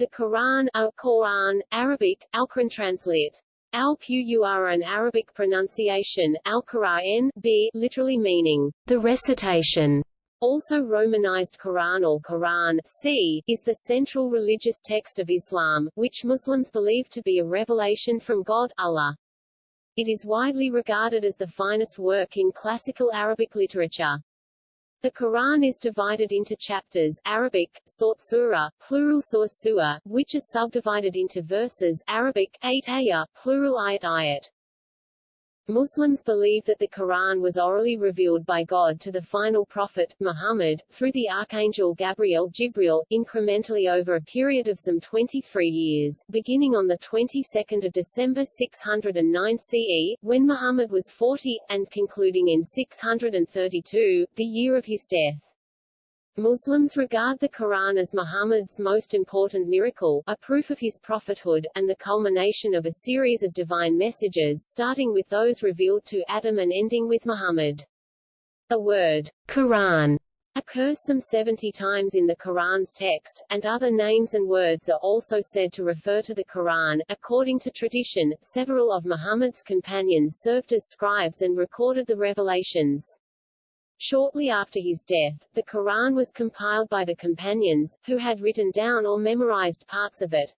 The Quran al Quran, Arabic, Al-Quran translate. Al-Qur'an Arabic pronunciation, Al-Qur'an, b, literally meaning, the recitation. Also Romanized Quran or Quran c, is the central religious text of Islam, which Muslims believe to be a revelation from God, Allah. It is widely regarded as the finest work in classical Arabic literature. The Quran is divided into chapters Arabic, Sort Surah, plural Sur Surah, which are subdivided into verses Arabic, 8 ayah, plural ayat ayat. Muslims believe that the Quran was orally revealed by God to the final prophet, Muhammad, through the archangel Gabriel Jibril, incrementally over a period of some 23 years, beginning on the 22nd of December 609 CE, when Muhammad was 40, and concluding in 632, the year of his death. Muslims regard the Quran as Muhammad's most important miracle, a proof of his prophethood, and the culmination of a series of divine messages starting with those revealed to Adam and ending with Muhammad. The word, Quran, occurs some 70 times in the Quran's text, and other names and words are also said to refer to the Quran. According to tradition, several of Muhammad's companions served as scribes and recorded the revelations. Shortly after his death, the Quran was compiled by the companions, who had written down or memorized parts of it.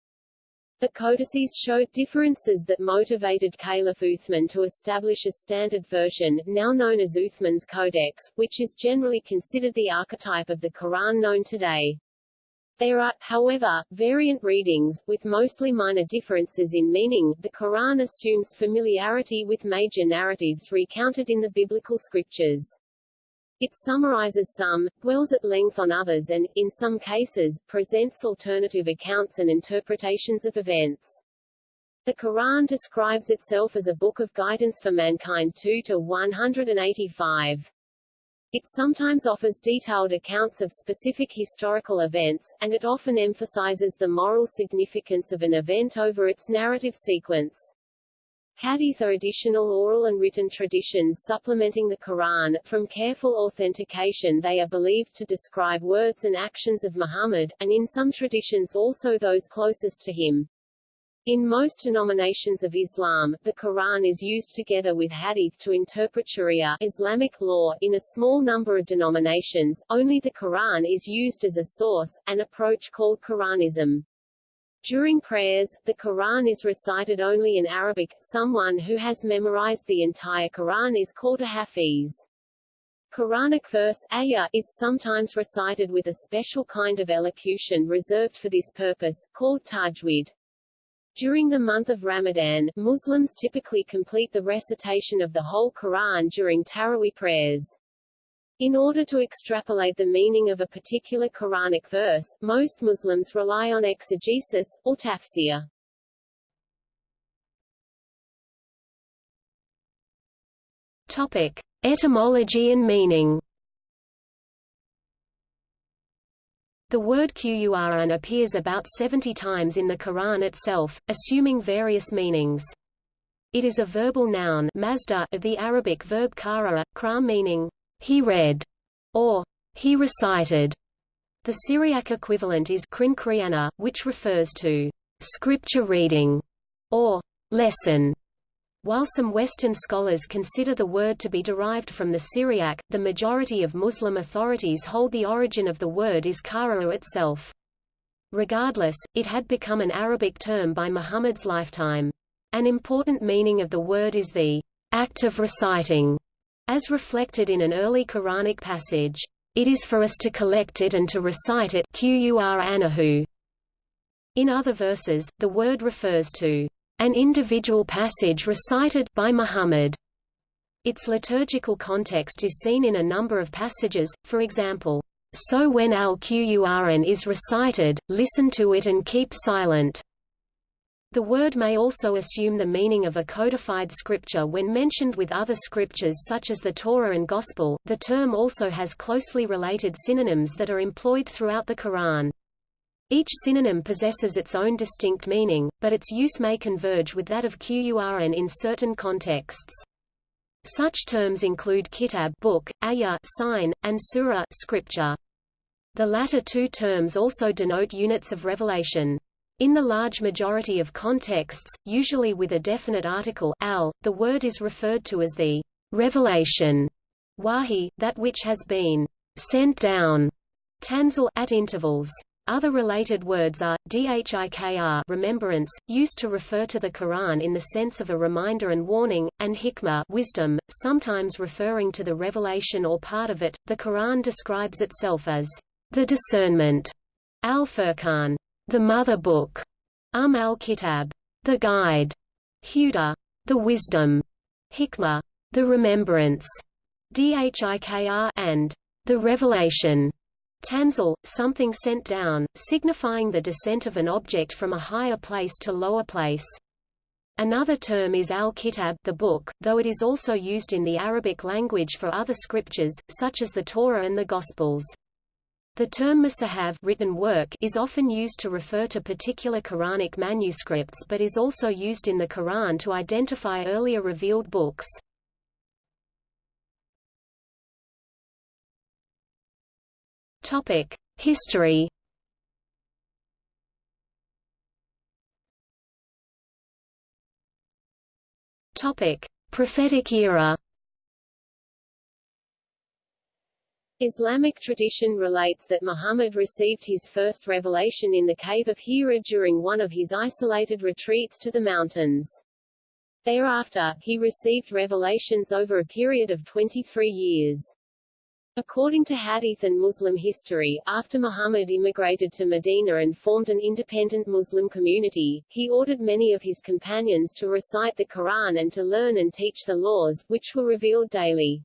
The codices showed differences that motivated Caliph Uthman to establish a standard version, now known as Uthman's Codex, which is generally considered the archetype of the Quran known today. There are, however, variant readings, with mostly minor differences in meaning. The Quran assumes familiarity with major narratives recounted in the biblical scriptures. It summarizes some, dwells at length on others and, in some cases, presents alternative accounts and interpretations of events. The Quran describes itself as a book of guidance for mankind 2 to 185. It sometimes offers detailed accounts of specific historical events, and it often emphasizes the moral significance of an event over its narrative sequence. Hadith are additional oral and written traditions supplementing the Quran. From careful authentication they are believed to describe words and actions of Muhammad, and in some traditions also those closest to him. In most denominations of Islam, the Quran is used together with Hadith to interpret Sharia Islamic law. In a small number of denominations, only the Quran is used as a source, an approach called Quranism. During prayers, the Quran is recited only in Arabic. Someone who has memorized the entire Quran is called a hafiz. Quranic verse ayah is sometimes recited with a special kind of elocution reserved for this purpose, called tajwid. During the month of Ramadan, Muslims typically complete the recitation of the whole Quran during Taraweeh prayers. In order to extrapolate the meaning of a particular Quranic verse, most Muslims rely on exegesis, or tafsir. Topic. Etymology and meaning The word Qur'an appears about 70 times in the Quran itself, assuming various meanings. It is a verbal noun of the Arabic verb qara'a, kra meaning he read, or he recited. The Syriac equivalent is krinkriana, which refers to scripture reading or lesson. While some Western scholars consider the word to be derived from the Syriac, the majority of Muslim authorities hold the origin of the word is qara'a itself. Regardless, it had become an Arabic term by Muhammad's lifetime. An important meaning of the word is the act of reciting, as reflected in an early Quranic passage, "...it is for us to collect it and to recite it In other verses, the word refers to an individual passage recited by Muhammad. Its liturgical context is seen in a number of passages, for example, So when al-Qur'an is recited, listen to it and keep silent. The word may also assume the meaning of a codified scripture when mentioned with other scriptures such as the Torah and Gospel. The term also has closely related synonyms that are employed throughout the Quran. Each synonym possesses its own distinct meaning, but its use may converge with that of Qur'an in certain contexts. Such terms include kitab book, ayah sign, and surah scripture. The latter two terms also denote units of revelation. In the large majority of contexts, usually with a definite article al, the word is referred to as the revelation wahi, that which has been sent down tanzil at intervals. Other related words are, dhikr remembrance, used to refer to the Quran in the sense of a reminder and warning, and hikmah wisdom, sometimes referring to the revelation or part of it. The Quran describes itself as the discernment, al-Furqan, the mother book, Um al-Kitab, the guide, Huda, the wisdom, Hikmah, the remembrance, Dhikr and the revelation. Tanzil, something sent down, signifying the descent of an object from a higher place to lower place. Another term is al-Kitab the book, though it is also used in the Arabic language for other scriptures, such as the Torah and the Gospels. The term musahaf written work is often used to refer to particular Quranic manuscripts but is also used in the Quran to identify earlier revealed books. Topic: History. Topic: Prophetic era. Islamic tradition relates that Muhammad received his first revelation in the cave of Hira during one of his isolated retreats to the mountains. Thereafter, he received revelations over a period of 23 years. According to Hadith and Muslim history, after Muhammad immigrated to Medina and formed an independent Muslim community, he ordered many of his companions to recite the Quran and to learn and teach the laws, which were revealed daily.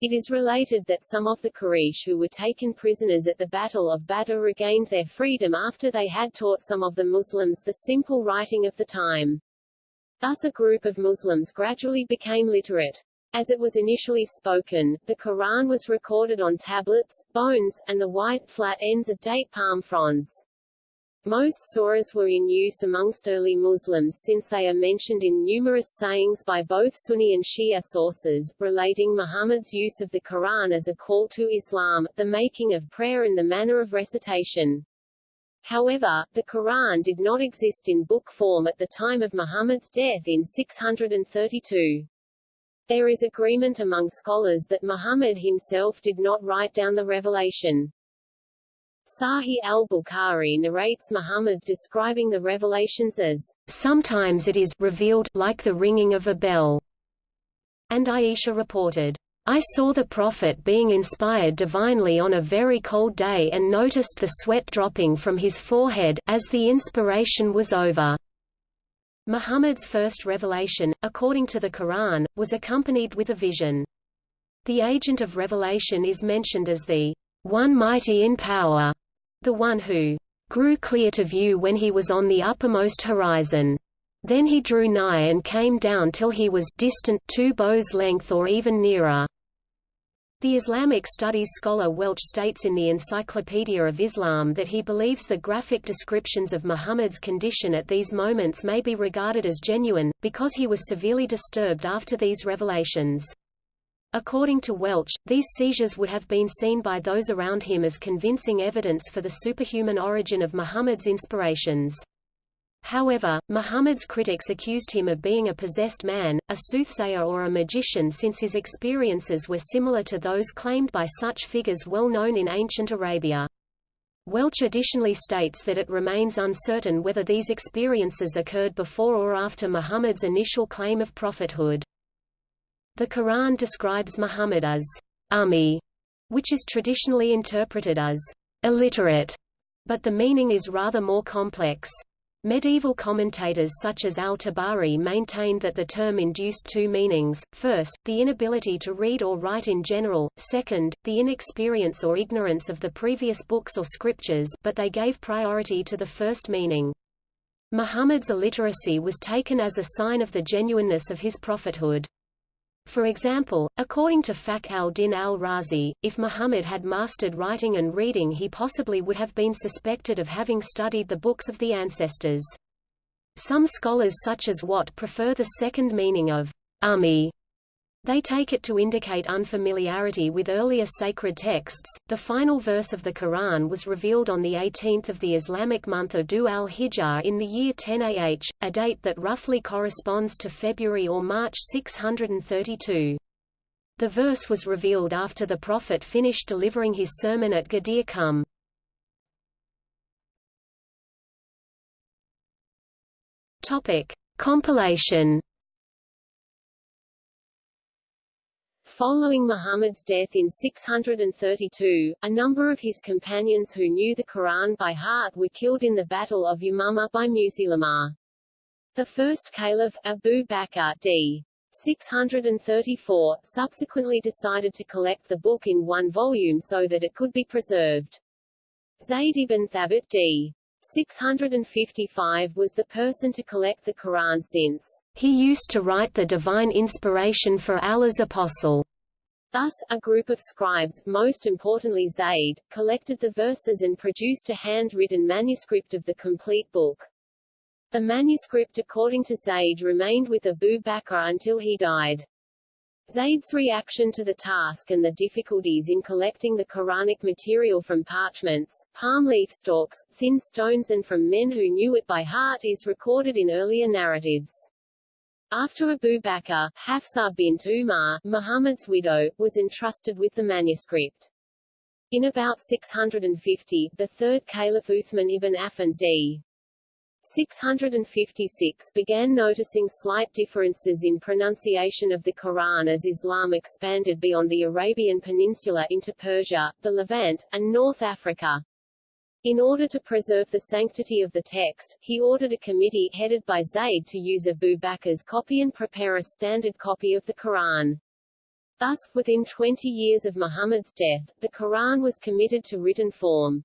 It is related that some of the Quraysh who were taken prisoners at the Battle of Badr regained their freedom after they had taught some of the Muslims the simple writing of the time. Thus a group of Muslims gradually became literate. As it was initially spoken, the Quran was recorded on tablets, bones, and the white, flat ends of date palm fronds. Most surahs were in use amongst early Muslims since they are mentioned in numerous sayings by both Sunni and Shia sources, relating Muhammad's use of the Quran as a call to Islam, the making of prayer and the manner of recitation. However, the Quran did not exist in book form at the time of Muhammad's death in 632. There is agreement among scholars that Muhammad himself did not write down the revelation. Sahih al-Bukhari narrates Muhammad describing the revelations as, Sometimes it is revealed like the ringing of a bell. And Aisha reported, I saw the Prophet being inspired divinely on a very cold day and noticed the sweat dropping from his forehead, as the inspiration was over. Muhammad's first revelation, according to the Quran, was accompanied with a vision. The agent of revelation is mentioned as the one mighty in power, the one who grew clear to view when he was on the uppermost horizon. Then he drew nigh and came down till he was distant two bows' length or even nearer. The Islamic studies scholar Welch states in the Encyclopedia of Islam that he believes the graphic descriptions of Muhammad's condition at these moments may be regarded as genuine, because he was severely disturbed after these revelations. According to Welch, these seizures would have been seen by those around him as convincing evidence for the superhuman origin of Muhammad's inspirations. However, Muhammad's critics accused him of being a possessed man, a soothsayer or a magician since his experiences were similar to those claimed by such figures well known in ancient Arabia. Welch additionally states that it remains uncertain whether these experiences occurred before or after Muhammad's initial claim of prophethood. The Quran describes Muhammad as ummi, which is traditionally interpreted as illiterate, but the meaning is rather more complex. Medieval commentators such as al-Tabari maintained that the term induced two meanings, first, the inability to read or write in general, second, the inexperience or ignorance of the previous books or scriptures but they gave priority to the first meaning. Muhammad's illiteracy was taken as a sign of the genuineness of his prophethood. For example, according to Fakhr al-Din al-Razi, if Muhammad had mastered writing and reading he possibly would have been suspected of having studied the books of the ancestors. Some scholars such as Watt prefer the second meaning of ummi. They take it to indicate unfamiliarity with earlier sacred texts. The final verse of the Quran was revealed on the 18th of the Islamic month of Dhu al-Hijjah in the year 10 AH, a date that roughly corresponds to February or March 632. The verse was revealed after the Prophet finished delivering his sermon at Ghadir Khumm. Topic: Compilation Following Muhammad's death in 632, a number of his companions who knew the Quran by heart were killed in the Battle of Yamama by Musailamah. The first caliph, Abu Bakr d. 634, subsequently decided to collect the book in one volume so that it could be preserved. Zayd ibn Thabit d. 655 was the person to collect the Quran since he used to write the divine inspiration for Allah's apostle. Thus, a group of scribes, most importantly Zayd, collected the verses and produced a handwritten manuscript of the complete book. The manuscript according to Zayd remained with Abu Bakr until he died. Zayd's reaction to the task and the difficulties in collecting the Quranic material from parchments, palm leaf stalks, thin stones and from men who knew it by heart is recorded in earlier narratives. After Abu Bakr, Hafsa bint Umar, Muhammad's widow, was entrusted with the manuscript. In about 650, the third Caliph Uthman ibn Affan d. 656 began noticing slight differences in pronunciation of the Quran as Islam expanded beyond the Arabian Peninsula into Persia, the Levant, and North Africa. In order to preserve the sanctity of the text, he ordered a committee headed by Zayd to use Abu Bakr's copy and prepare a standard copy of the Quran. Thus, within 20 years of Muhammad's death, the Quran was committed to written form.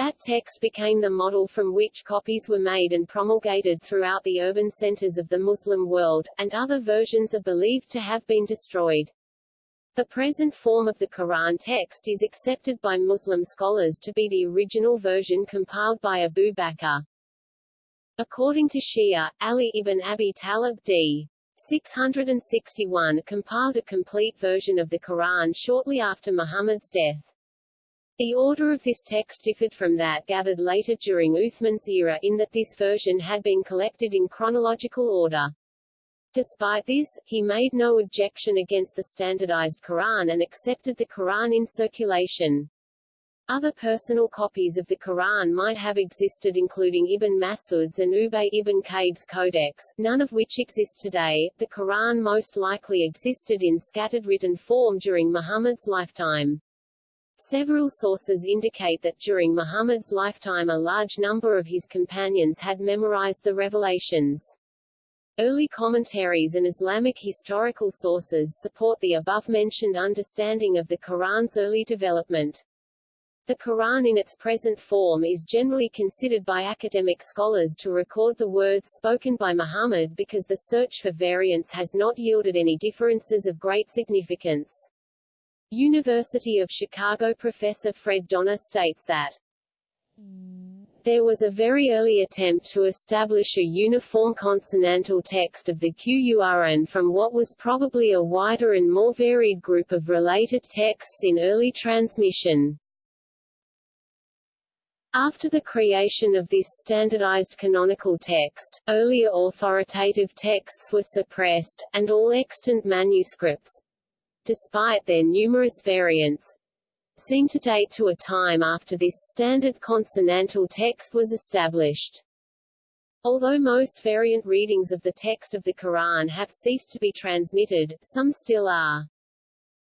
That text became the model from which copies were made and promulgated throughout the urban centers of the Muslim world, and other versions are believed to have been destroyed. The present form of the Quran text is accepted by Muslim scholars to be the original version compiled by Abu Bakr. According to Shia, Ali ibn Abi Talib d. 661 compiled a complete version of the Quran shortly after Muhammad's death. The order of this text differed from that gathered later during Uthman's era in that this version had been collected in chronological order. Despite this, he made no objection against the standardized Quran and accepted the Quran in circulation. Other personal copies of the Quran might have existed including Ibn Mas'ud's and Ubay ibn Ka'b's codex, none of which exist today. The Quran most likely existed in scattered written form during Muhammad's lifetime. Several sources indicate that during Muhammad's lifetime a large number of his companions had memorized the revelations. Early commentaries and Islamic historical sources support the above-mentioned understanding of the Quran's early development. The Quran in its present form is generally considered by academic scholars to record the words spoken by Muhammad because the search for variants has not yielded any differences of great significance. University of Chicago professor Fred Donner states that there was a very early attempt to establish a uniform consonantal text of the Qur'an from what was probably a wider and more varied group of related texts in early transmission. After the creation of this standardized canonical text, earlier authoritative texts were suppressed, and all extant manuscripts, despite their numerous variants, seem to date to a time after this standard consonantal text was established. Although most variant readings of the text of the Quran have ceased to be transmitted, some still are.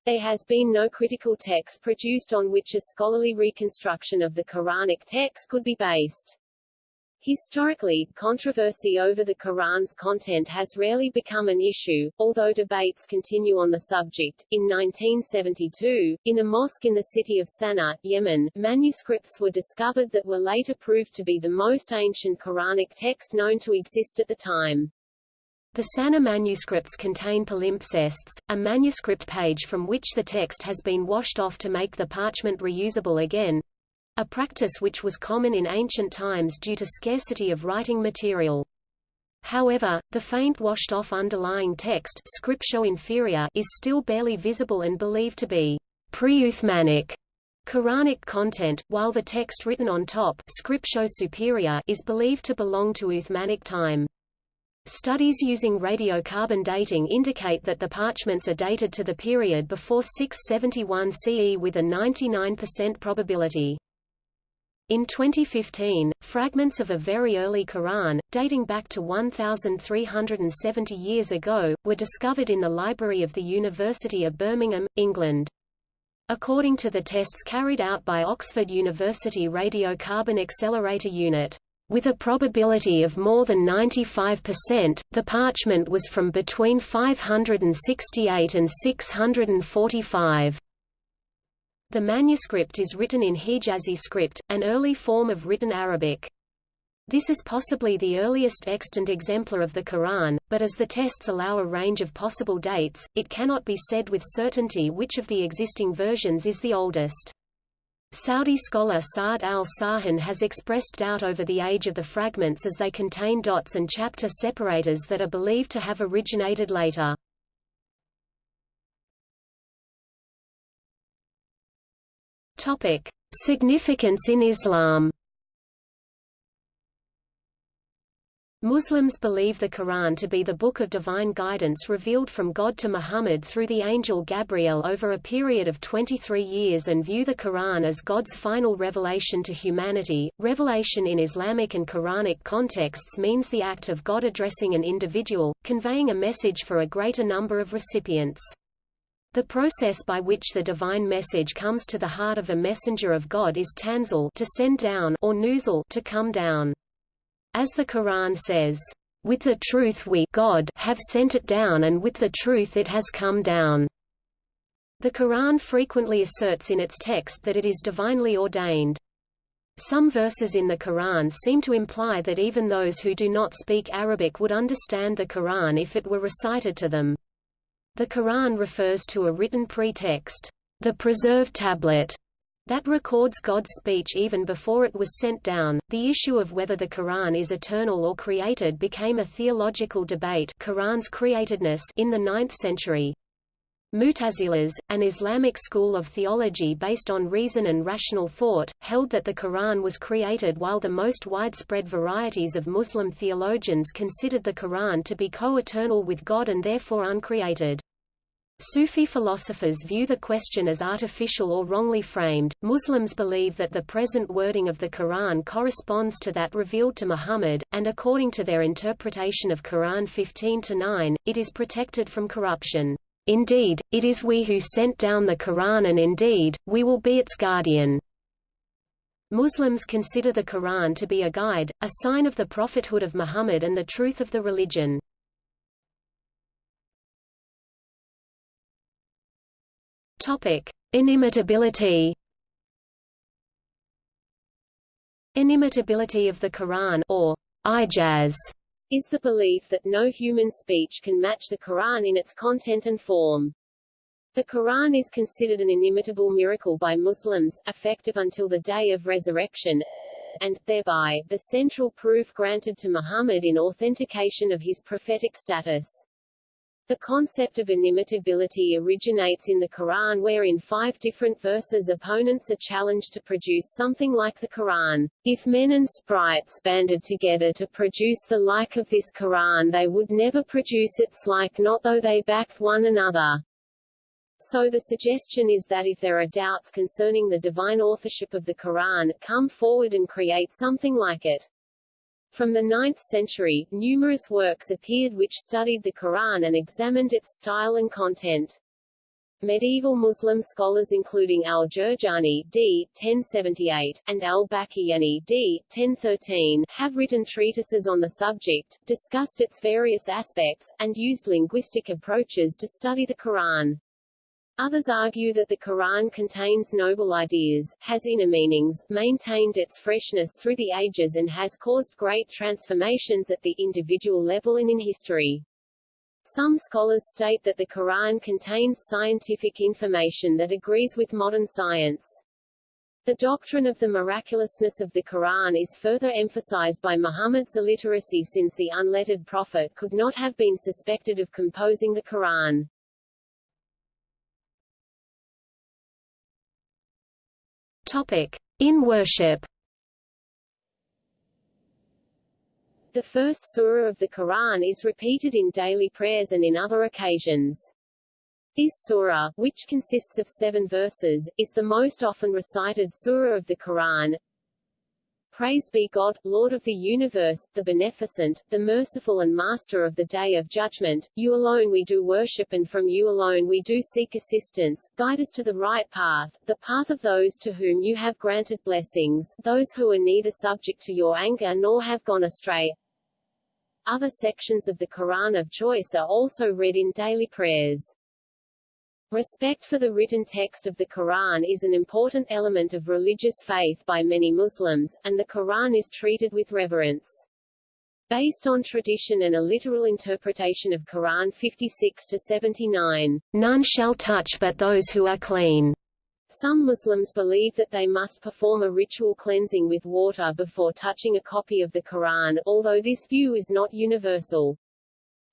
There has been no critical text produced on which a scholarly reconstruction of the Quranic text could be based. Historically, controversy over the Quran's content has rarely become an issue, although debates continue on the subject. In 1972, in a mosque in the city of Sana'a, Yemen, manuscripts were discovered that were later proved to be the most ancient Quranic text known to exist at the time. The Sana'a manuscripts contain palimpsests, a manuscript page from which the text has been washed off to make the parchment reusable again, a practice which was common in ancient times due to scarcity of writing material. However, the faint washed-off underlying text Scriptio inferior is still barely visible and believed to be pre-Uthmanic Quranic content, while the text written on top Scriptio superior is believed to belong to Uthmanic time. Studies using radiocarbon dating indicate that the parchments are dated to the period before 671 CE with a 99% probability. In 2015, fragments of a very early Quran, dating back to 1,370 years ago, were discovered in the library of the University of Birmingham, England. According to the tests carried out by Oxford University Radiocarbon Accelerator Unit, with a probability of more than 95%, the parchment was from between 568 and 645. The manuscript is written in Hijazi script, an early form of written Arabic. This is possibly the earliest extant exemplar of the Quran, but as the tests allow a range of possible dates, it cannot be said with certainty which of the existing versions is the oldest. Saudi scholar Saud al-Sarhan has expressed doubt over the age of the fragments as they contain dots and chapter separators that are believed to have originated later. Topic: Significance in Islam Muslims believe the Quran to be the book of divine guidance revealed from God to Muhammad through the angel Gabriel over a period of 23 years and view the Quran as God's final revelation to humanity. Revelation in Islamic and Quranic contexts means the act of God addressing an individual, conveying a message for a greater number of recipients. The process by which the divine message comes to the heart of a messenger of God is tanzil to send down or nuzul to come down. As the Quran says, "With the truth we God have sent it down and with the truth it has come down." The Quran frequently asserts in its text that it is divinely ordained. Some verses in the Quran seem to imply that even those who do not speak Arabic would understand the Quran if it were recited to them. The Quran refers to a written pretext, the preserved tablet, that records God's speech even before it was sent down. The issue of whether the Quran is eternal or created became a theological debate Quran's createdness in the 9th century. Mutazilas, an Islamic school of theology based on reason and rational thought, held that the Quran was created while the most widespread varieties of Muslim theologians considered the Quran to be co-eternal with God and therefore uncreated. Sufi philosophers view the question as artificial or wrongly framed. Muslims believe that the present wording of the Quran corresponds to that revealed to Muhammad, and according to their interpretation of Quran 15 to 9, it is protected from corruption. Indeed, it is we who sent down the Quran and indeed, we will be its guardian. Muslims consider the Quran to be a guide, a sign of the prophethood of Muhammad and the truth of the religion. Topic: Inimitability. Inimitability of the Quran or ijaz is the belief that no human speech can match the Quran in its content and form. The Quran is considered an inimitable miracle by Muslims, effective until the day of resurrection, and, thereby, the central proof granted to Muhammad in authentication of his prophetic status. The concept of inimitability originates in the Quran where in five different verses opponents are challenged to produce something like the Quran. If men and sprites banded together to produce the like of this Quran they would never produce its like not though they backed one another. So the suggestion is that if there are doubts concerning the divine authorship of the Quran, come forward and create something like it. From the 9th century, numerous works appeared which studied the Quran and examined its style and content. Medieval Muslim scholars including al-Jurjani d. 1078, and al-Baqillani d. 1013, have written treatises on the subject, discussed its various aspects, and used linguistic approaches to study the Quran. Others argue that the Quran contains noble ideas, has inner meanings, maintained its freshness through the ages and has caused great transformations at the individual level and in history. Some scholars state that the Quran contains scientific information that agrees with modern science. The doctrine of the miraculousness of the Quran is further emphasized by Muhammad's illiteracy since the unlettered prophet could not have been suspected of composing the Quran. In worship The first surah of the Quran is repeated in daily prayers and in other occasions. This surah, which consists of seven verses, is the most often recited surah of the Quran. Praise be God, Lord of the universe, the beneficent, the merciful and master of the day of judgment, you alone we do worship and from you alone we do seek assistance, guide us to the right path, the path of those to whom you have granted blessings, those who are neither subject to your anger nor have gone astray. Other sections of the Quran of choice are also read in daily prayers. Respect for the written text of the Quran is an important element of religious faith by many Muslims, and the Quran is treated with reverence. Based on tradition and a literal interpretation of Quran 56-79, none shall touch but those who are clean. Some Muslims believe that they must perform a ritual cleansing with water before touching a copy of the Quran, although this view is not universal.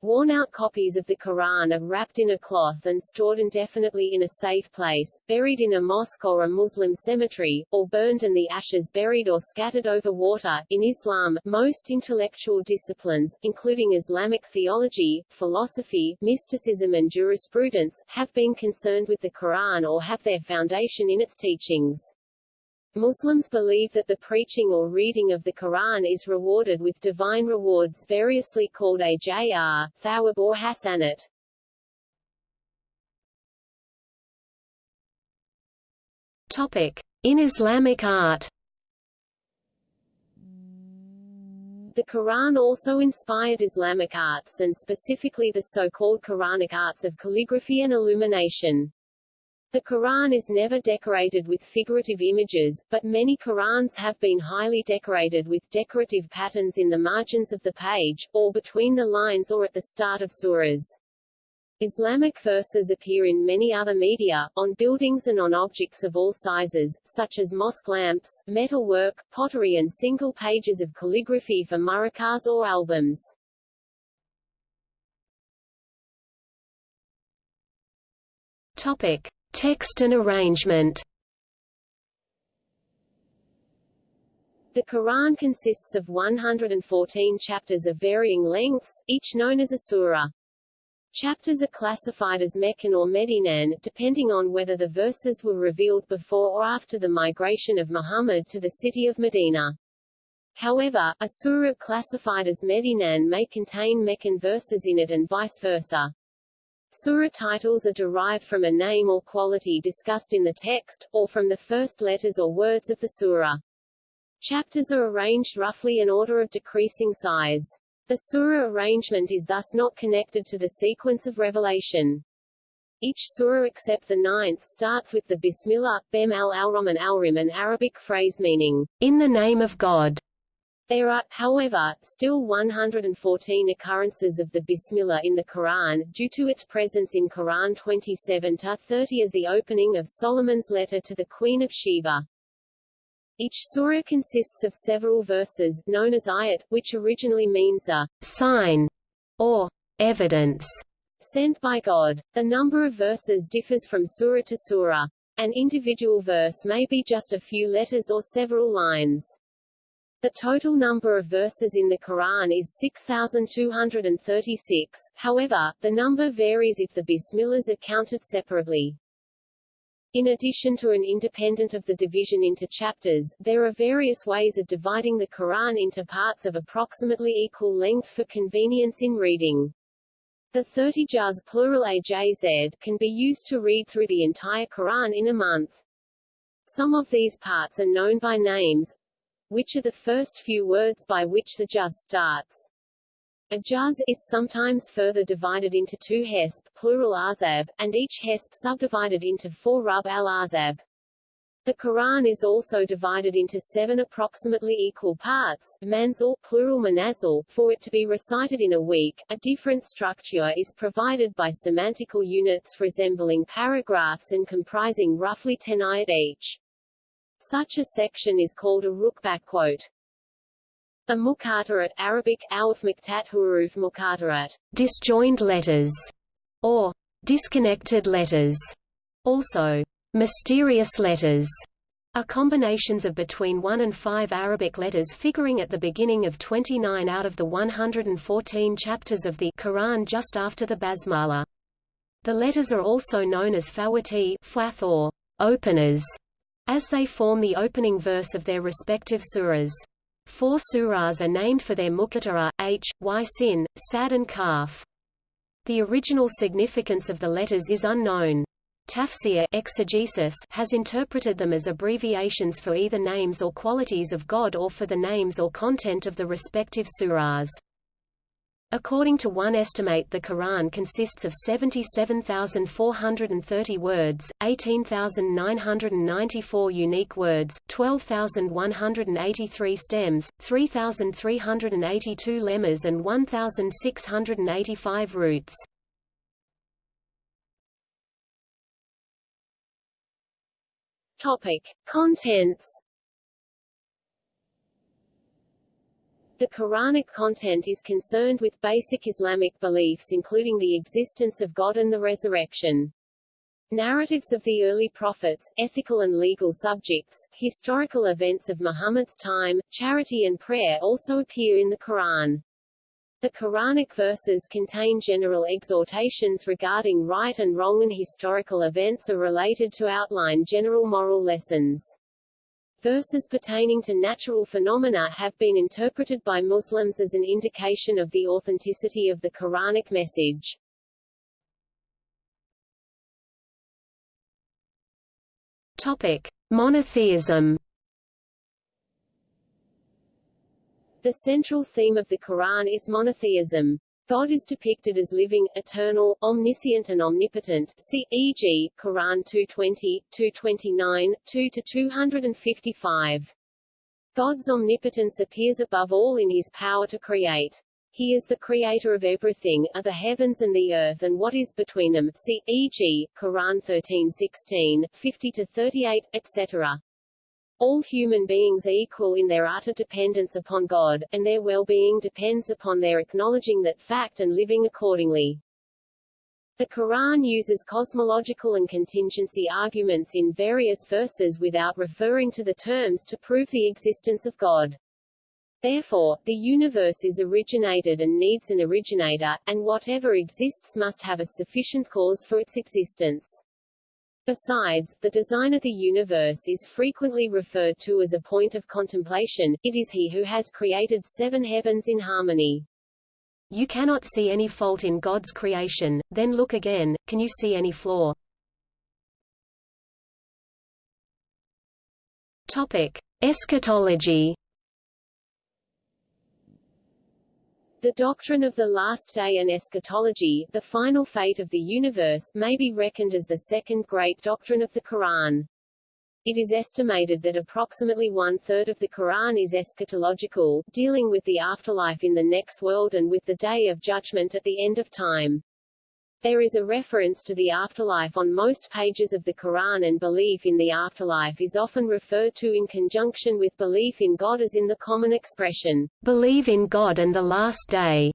Worn-out copies of the Quran are wrapped in a cloth and stored indefinitely in a safe place, buried in a mosque or a Muslim cemetery, or burned and the ashes buried or scattered over water. In Islam, most intellectual disciplines, including Islamic theology, philosophy, mysticism and jurisprudence, have been concerned with the Quran or have their foundation in its teachings. Muslims believe that the preaching or reading of the Quran is rewarded with divine rewards variously called ajr, thawab or hasanat. Topic. In Islamic art The Quran also inspired Islamic arts and specifically the so-called Quranic arts of calligraphy and illumination. The Quran is never decorated with figurative images, but many Qurans have been highly decorated with decorative patterns in the margins of the page, or between the lines or at the start of surahs. Islamic verses appear in many other media, on buildings and on objects of all sizes, such as mosque lamps, metalwork, pottery and single pages of calligraphy for muraqqas or albums. Topic. Text and arrangement The Quran consists of 114 chapters of varying lengths, each known as a surah. Chapters are classified as Meccan or Medinan, depending on whether the verses were revealed before or after the migration of Muhammad to the city of Medina. However, a surah classified as Medinan may contain Meccan verses in it and vice versa. Surah titles are derived from a name or quality discussed in the text, or from the first letters or words of the surah. Chapters are arranged roughly in order of decreasing size. The surah arrangement is thus not connected to the sequence of revelation. Each surah except the ninth starts with the Bismillah, Bem al-Alram al-Rim an Arabic phrase meaning, in the name of God. There are, however, still 114 occurrences of the Bismillah in the Quran, due to its presence in Quran 27-30 as the opening of Solomon's letter to the Queen of Sheba. Each surah consists of several verses, known as ayat, which originally means a sign or evidence sent by God. The number of verses differs from surah to surah. An individual verse may be just a few letters or several lines. The total number of verses in the Quran is 6,236, however, the number varies if the Bismillahs are counted separately. In addition to an independent of the division into chapters, there are various ways of dividing the Quran into parts of approximately equal length for convenience in reading. The 30 juz plural AJZ can be used to read through the entire Quran in a month. Some of these parts are known by names, which are the first few words by which the juz starts. A juz is sometimes further divided into two hizb plural azab, and each hizb subdivided into four rub al-azab. The Quran is also divided into seven approximately equal parts, manzil plural manazil, for it to be recited in a week. A different structure is provided by semantical units resembling paragraphs and comprising roughly ten ayat each. Such a section is called a rukbah quote. A muqattarat Arabic, awaf muktat huruf muqattarat, disjoined letters, or disconnected letters, also mysterious letters, are combinations of between 1 and 5 Arabic letters figuring at the beginning of 29 out of the 114 chapters of the Quran just after the Basmala. The letters are also known as fawati or openers, as they form the opening verse of their respective surahs. Four surahs are named for their muqattara, h, y sin, sad and kaf. The original significance of the letters is unknown. Tafsir exegesis has interpreted them as abbreviations for either names or qualities of God or for the names or content of the respective surahs. According to one estimate the Quran consists of 77,430 words, 18,994 unique words, 12,183 stems, 3,382 lemmas and 1,685 roots. Topic. Contents The Quranic content is concerned with basic Islamic beliefs including the existence of God and the resurrection. Narratives of the early prophets, ethical and legal subjects, historical events of Muhammad's time, charity and prayer also appear in the Quran. The Quranic verses contain general exhortations regarding right and wrong and historical events are related to outline general moral lessons. Verses pertaining to natural phenomena have been interpreted by Muslims as an indication of the authenticity of the Quranic message. Topic: Monotheism. The central theme of the Quran is monotheism. God is depicted as living, eternal, omniscient and omnipotent see, e.g., Quran 220, 229, 2-255. God's omnipotence appears above all in his power to create. He is the creator of everything, are the heavens and the earth and what is between them see, e.g., Quran 13:16, 50-38, etc. All human beings are equal in their utter dependence upon God, and their well-being depends upon their acknowledging that fact and living accordingly. The Quran uses cosmological and contingency arguments in various verses without referring to the terms to prove the existence of God. Therefore, the universe is originated and needs an originator, and whatever exists must have a sufficient cause for its existence. Besides, the design of the universe is frequently referred to as a point of contemplation, it is he who has created seven heavens in harmony. You cannot see any fault in God's creation, then look again, can you see any flaw? Topic. Eschatology The doctrine of the last day and eschatology, the final fate of the universe, may be reckoned as the second great doctrine of the Quran. It is estimated that approximately one-third of the Quran is eschatological, dealing with the afterlife in the next world and with the Day of Judgment at the end of time. There is a reference to the afterlife on most pages of the Quran and belief in the afterlife is often referred to in conjunction with belief in God as in the common expression, believe in God and the last day.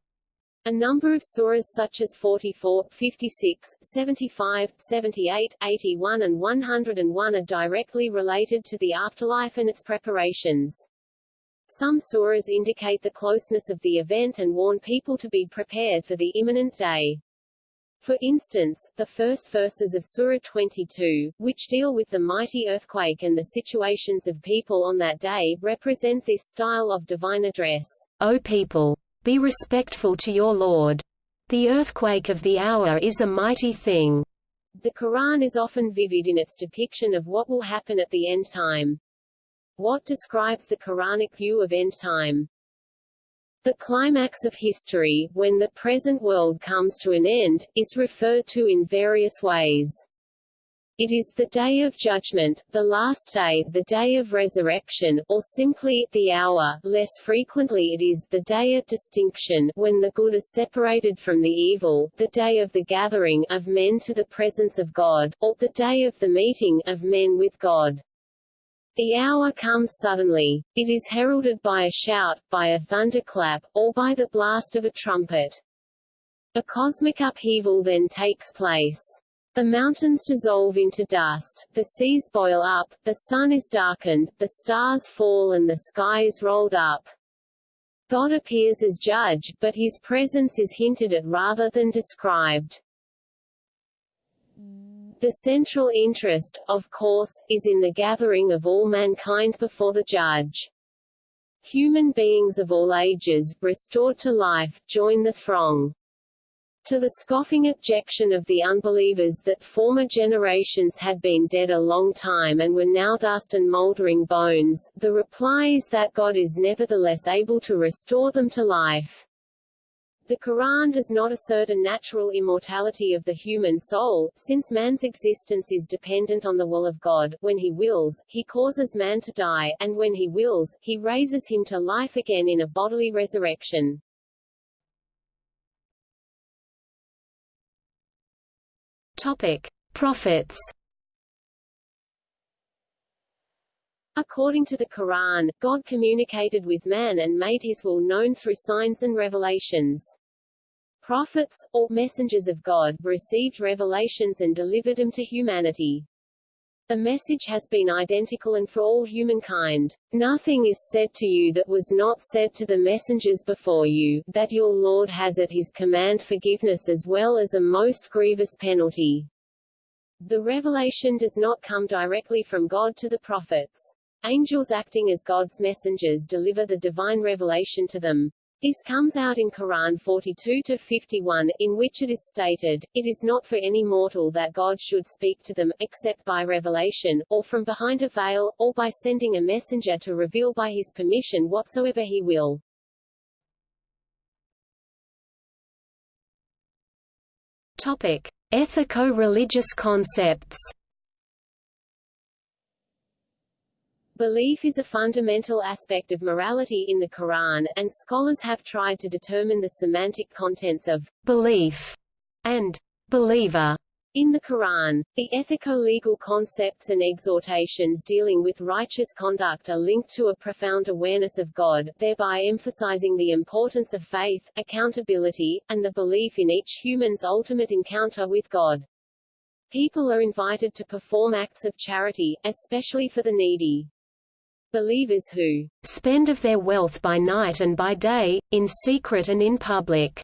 A number of surahs such as 44, 56, 75, 78, 81 and 101 are directly related to the afterlife and its preparations. Some surahs indicate the closeness of the event and warn people to be prepared for the imminent day. For instance, the first verses of Surah 22, which deal with the mighty earthquake and the situations of people on that day, represent this style of divine address. O people! Be respectful to your Lord. The earthquake of the hour is a mighty thing. The Quran is often vivid in its depiction of what will happen at the end time. What describes the Quranic view of end time? The climax of history, when the present world comes to an end, is referred to in various ways. It is the Day of Judgment, the last day, the Day of Resurrection, or simply, the hour less frequently it is the Day of Distinction, when the good is separated from the evil, the Day of the Gathering of men to the presence of God, or the Day of the Meeting of men with God. The hour comes suddenly. It is heralded by a shout, by a thunderclap, or by the blast of a trumpet. A cosmic upheaval then takes place. The mountains dissolve into dust, the seas boil up, the sun is darkened, the stars fall and the sky is rolled up. God appears as judge, but his presence is hinted at rather than described. The central interest, of course, is in the gathering of all mankind before the judge. Human beings of all ages, restored to life, join the throng. To the scoffing objection of the unbelievers that former generations had been dead a long time and were now dust and mouldering bones, the reply is that God is nevertheless able to restore them to life. The Quran does not assert a natural immortality of the human soul, since man's existence is dependent on the will of God. When he wills, he causes man to die, and when he wills, he raises him to life again in a bodily resurrection. Topic: Prophets According to the Quran, God communicated with man and made his will known through signs and revelations. Prophets, or messengers of God, received revelations and delivered them to humanity. The message has been identical and for all humankind. Nothing is said to you that was not said to the messengers before you, that your Lord has at his command forgiveness as well as a most grievous penalty. The revelation does not come directly from God to the prophets. Angels acting as God's messengers deliver the divine revelation to them. This comes out in Quran 42-51, in which it is stated, It is not for any mortal that God should speak to them, except by revelation, or from behind a veil, or by sending a messenger to reveal by his permission whatsoever he will. Topic. Ethico-religious concepts Belief is a fundamental aspect of morality in the Quran, and scholars have tried to determine the semantic contents of belief and believer in the Quran. The ethico-legal concepts and exhortations dealing with righteous conduct are linked to a profound awareness of God, thereby emphasizing the importance of faith, accountability, and the belief in each human's ultimate encounter with God. People are invited to perform acts of charity, especially for the needy. Believers who spend of their wealth by night and by day, in secret and in public,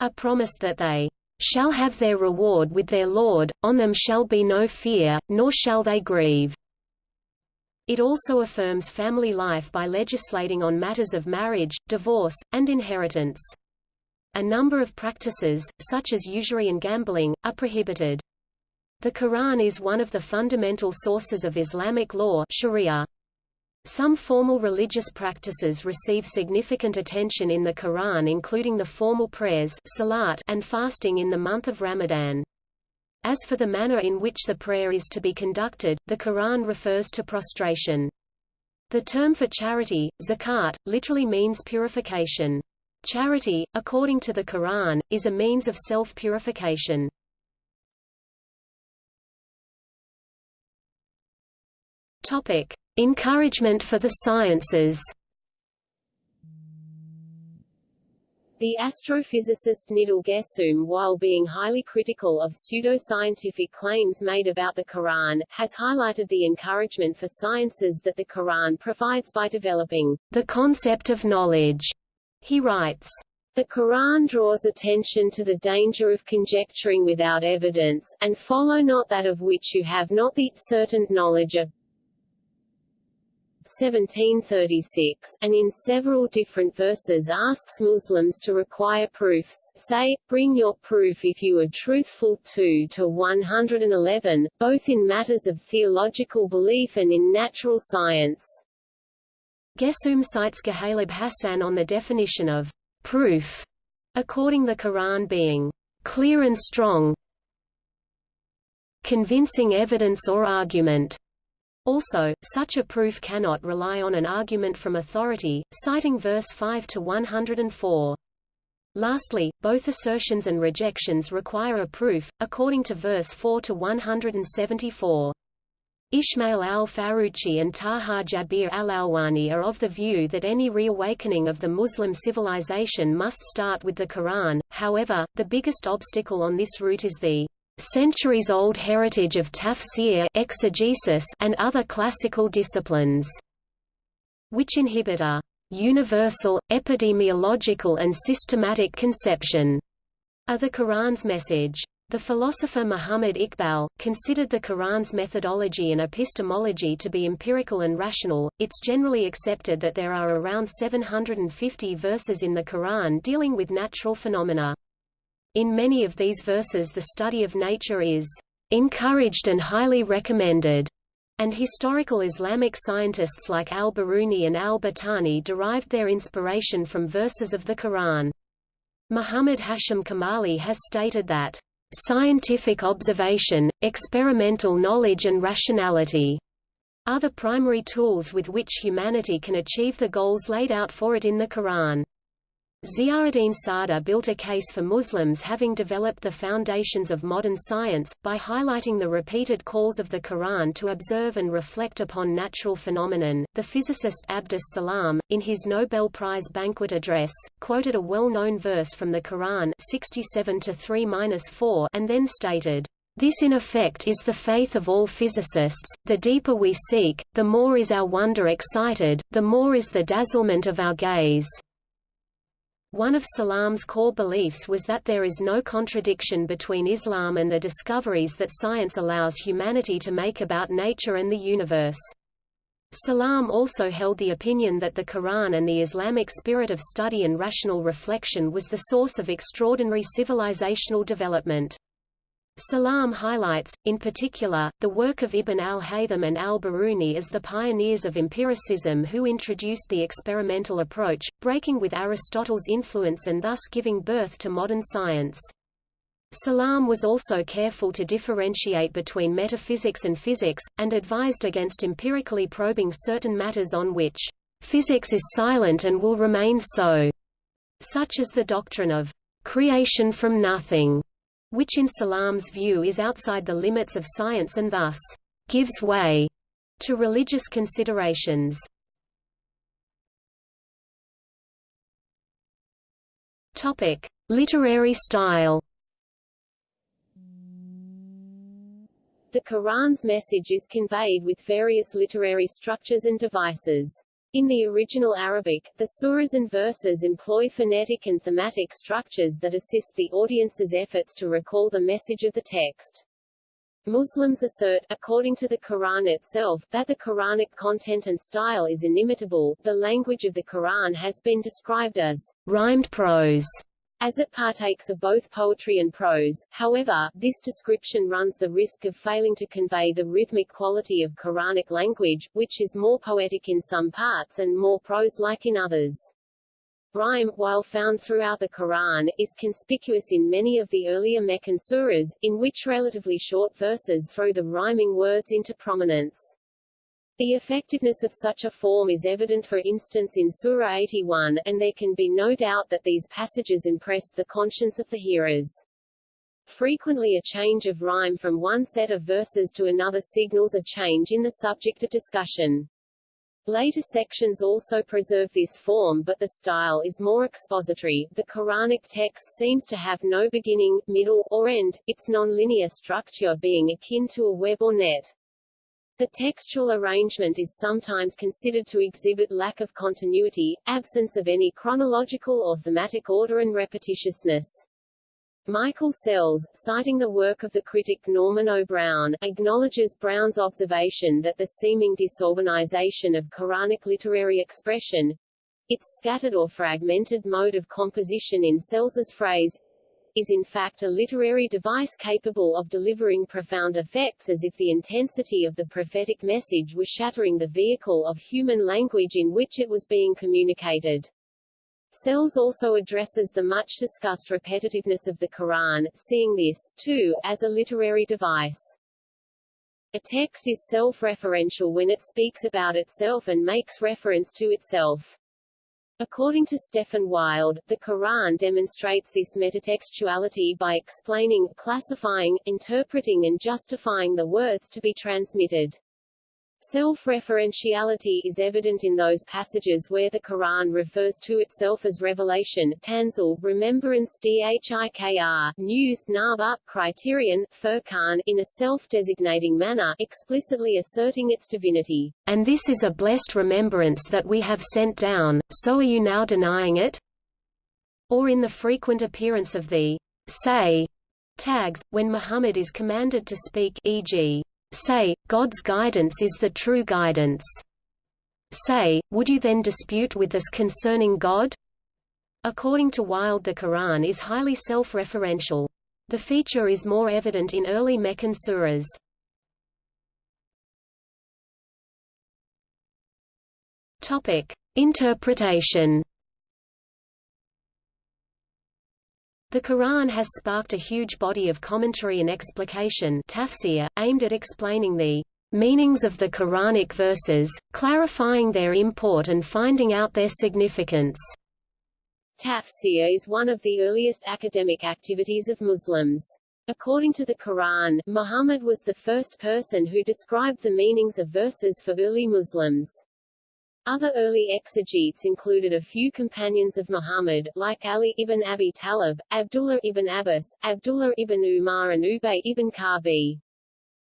are promised that they shall have their reward with their Lord, on them shall be no fear, nor shall they grieve. It also affirms family life by legislating on matters of marriage, divorce, and inheritance. A number of practices, such as usury and gambling, are prohibited. The Quran is one of the fundamental sources of Islamic law Sharia. Some formal religious practices receive significant attention in the Quran including the formal prayers salat and fasting in the month of Ramadan. As for the manner in which the prayer is to be conducted, the Quran refers to prostration. The term for charity, zakat, literally means purification. Charity, according to the Quran, is a means of self-purification. Topic: Encouragement for the sciences The astrophysicist Nidhal Guessoum while being highly critical of pseudoscientific claims made about the Quran, has highlighted the encouragement for sciences that the Quran provides by developing the concept of knowledge. He writes, the Quran draws attention to the danger of conjecturing without evidence, and follow not that of which you have not the certain knowledge of. 1736, and in several different verses asks Muslims to require proofs, say, bring your proof if you are truthful 2 to 111, both in matters of theological belief and in natural science. Guessoum cites Ghalib Hassan on the definition of proof, according the Quran being clear and strong, convincing evidence or argument. Also, such a proof cannot rely on an argument from authority, citing verse 5 to 104. Lastly, both assertions and rejections require a proof, according to verse 4 to 174. Ismail al-Faruqi and Taha Jabir al-Alwani are of the view that any reawakening of the Muslim civilization must start with the Quran, however, the biggest obstacle on this route is the centuries-old heritage of tafsir exegesis and other classical disciplines, which inhibit a universal, epistemological and systematic conception of the Quran's message. The philosopher Muhammad Iqbal, considered the Quran's methodology and epistemology to be empirical and rational. It's generally accepted that there are around 750 verses in the Quran dealing with natural phenomena. In many of these verses the study of nature is encouraged and highly recommended, and historical Islamic scientists like al-Biruni and al-Battani derived their inspiration from verses of the Quran. Muhammad Hashim Kamali has stated that Scientific observation, experimental knowledge and rationality are the primary tools with which humanity can achieve the goals laid out for it in the Quran. Ziauddin Sardar built a case for Muslims having developed the foundations of modern science, by highlighting the repeated calls of the Quran to observe and reflect upon natural phenomenon. The physicist Abdus Salam, in his Nobel Prize banquet address, quoted a well-known verse from the Quran 67 3-4 and then stated, this in effect is the faith of all physicists, the deeper we seek, the more is our wonder excited, the more is the dazzlement of our gaze. One of Salam's core beliefs was that there is no contradiction between Islam and the discoveries that science allows humanity to make about nature and the universe. Salam also held the opinion that the Quran and the Islamic spirit of study and rational reflection was the source of extraordinary civilizational development. Salam highlights, in particular, the work of Ibn al-Haytham and al-Biruni as the pioneers of empiricism who introduced the experimental approach, breaking with Aristotle's influence and thus giving birth to modern science. Salam was also careful to differentiate between metaphysics and physics, and advised against empirically probing certain matters on which physics is silent and will remain so, such as the doctrine of creation from nothing which in Salam's view is outside the limits of science and thus gives way to religious considerations. Topic: Literary style. The Quran's message is conveyed with various literary structures and devices. In the original Arabic, the surahs and verses employ phonetic and thematic structures that assist the audience's efforts to recall the message of the text. Muslims assert, according to the Quran itself, that the Quranic content and style is inimitable. The language of the Quran has been described as rhymed prose as it partakes of both poetry and prose, however, this description runs the risk of failing to convey the rhythmic quality of Quranic language, which is more poetic in some parts and more prose-like in others. Rhyme, while found throughout the Quran, is conspicuous in many of the earlier Meccan surahs, in which relatively short verses throw the rhyming words into prominence. The effectiveness of such a form is evident for instance in Surah 81, and there can be no doubt that these passages impressed the conscience of the hearers. Frequently a change of rhyme from one set of verses to another signals a change in the subject of discussion. Later sections also preserve this form but the style is more expository. The Quranic text seems to have no beginning, middle, or end, its non-linear structure being akin to a web or net. The textual arrangement is sometimes considered to exhibit lack of continuity, absence of any chronological or thematic order and repetitiousness. Michael Sells, citing the work of the critic Norman O. Brown, acknowledges Brown's observation that the seeming disorganization of Quranic literary expression its scattered or fragmented mode of composition in Sells's phrase is in fact a literary device capable of delivering profound effects as if the intensity of the prophetic message was shattering the vehicle of human language in which it was being communicated. Sells also addresses the much-discussed repetitiveness of the Quran, seeing this, too, as a literary device. A text is self-referential when it speaks about itself and makes reference to itself. According to Stefan Wild, the Quran demonstrates this metatextuality by explaining, classifying, interpreting and justifying the words to be transmitted. Self-referentiality is evident in those passages where the Quran refers to itself as revelation tanzil, remembrance dhikr, news naba, criterion, furqan, in a self-designating manner explicitly asserting its divinity. And this is a blessed remembrance that we have sent down, so are you now denying it? Or in the frequent appearance of the say tags, when Muhammad is commanded to speak e.g. Say, God's guidance is the true guidance. Say, would you then dispute with us concerning God? According to Wild the Quran is highly self-referential. The feature is more evident in early Meccan surahs. Topic: Interpretation The Quran has sparked a huge body of commentary and explication tafsir, aimed at explaining the meanings of the Quranic verses, clarifying their import and finding out their significance. Tafsir is one of the earliest academic activities of Muslims. According to the Quran, Muhammad was the first person who described the meanings of verses for early Muslims. Other early exegetes included a few companions of Muhammad, like Ali ibn Abi Talib, Abdullah ibn Abbas, Abdullah ibn Umar and Ubay ibn Ka'bi.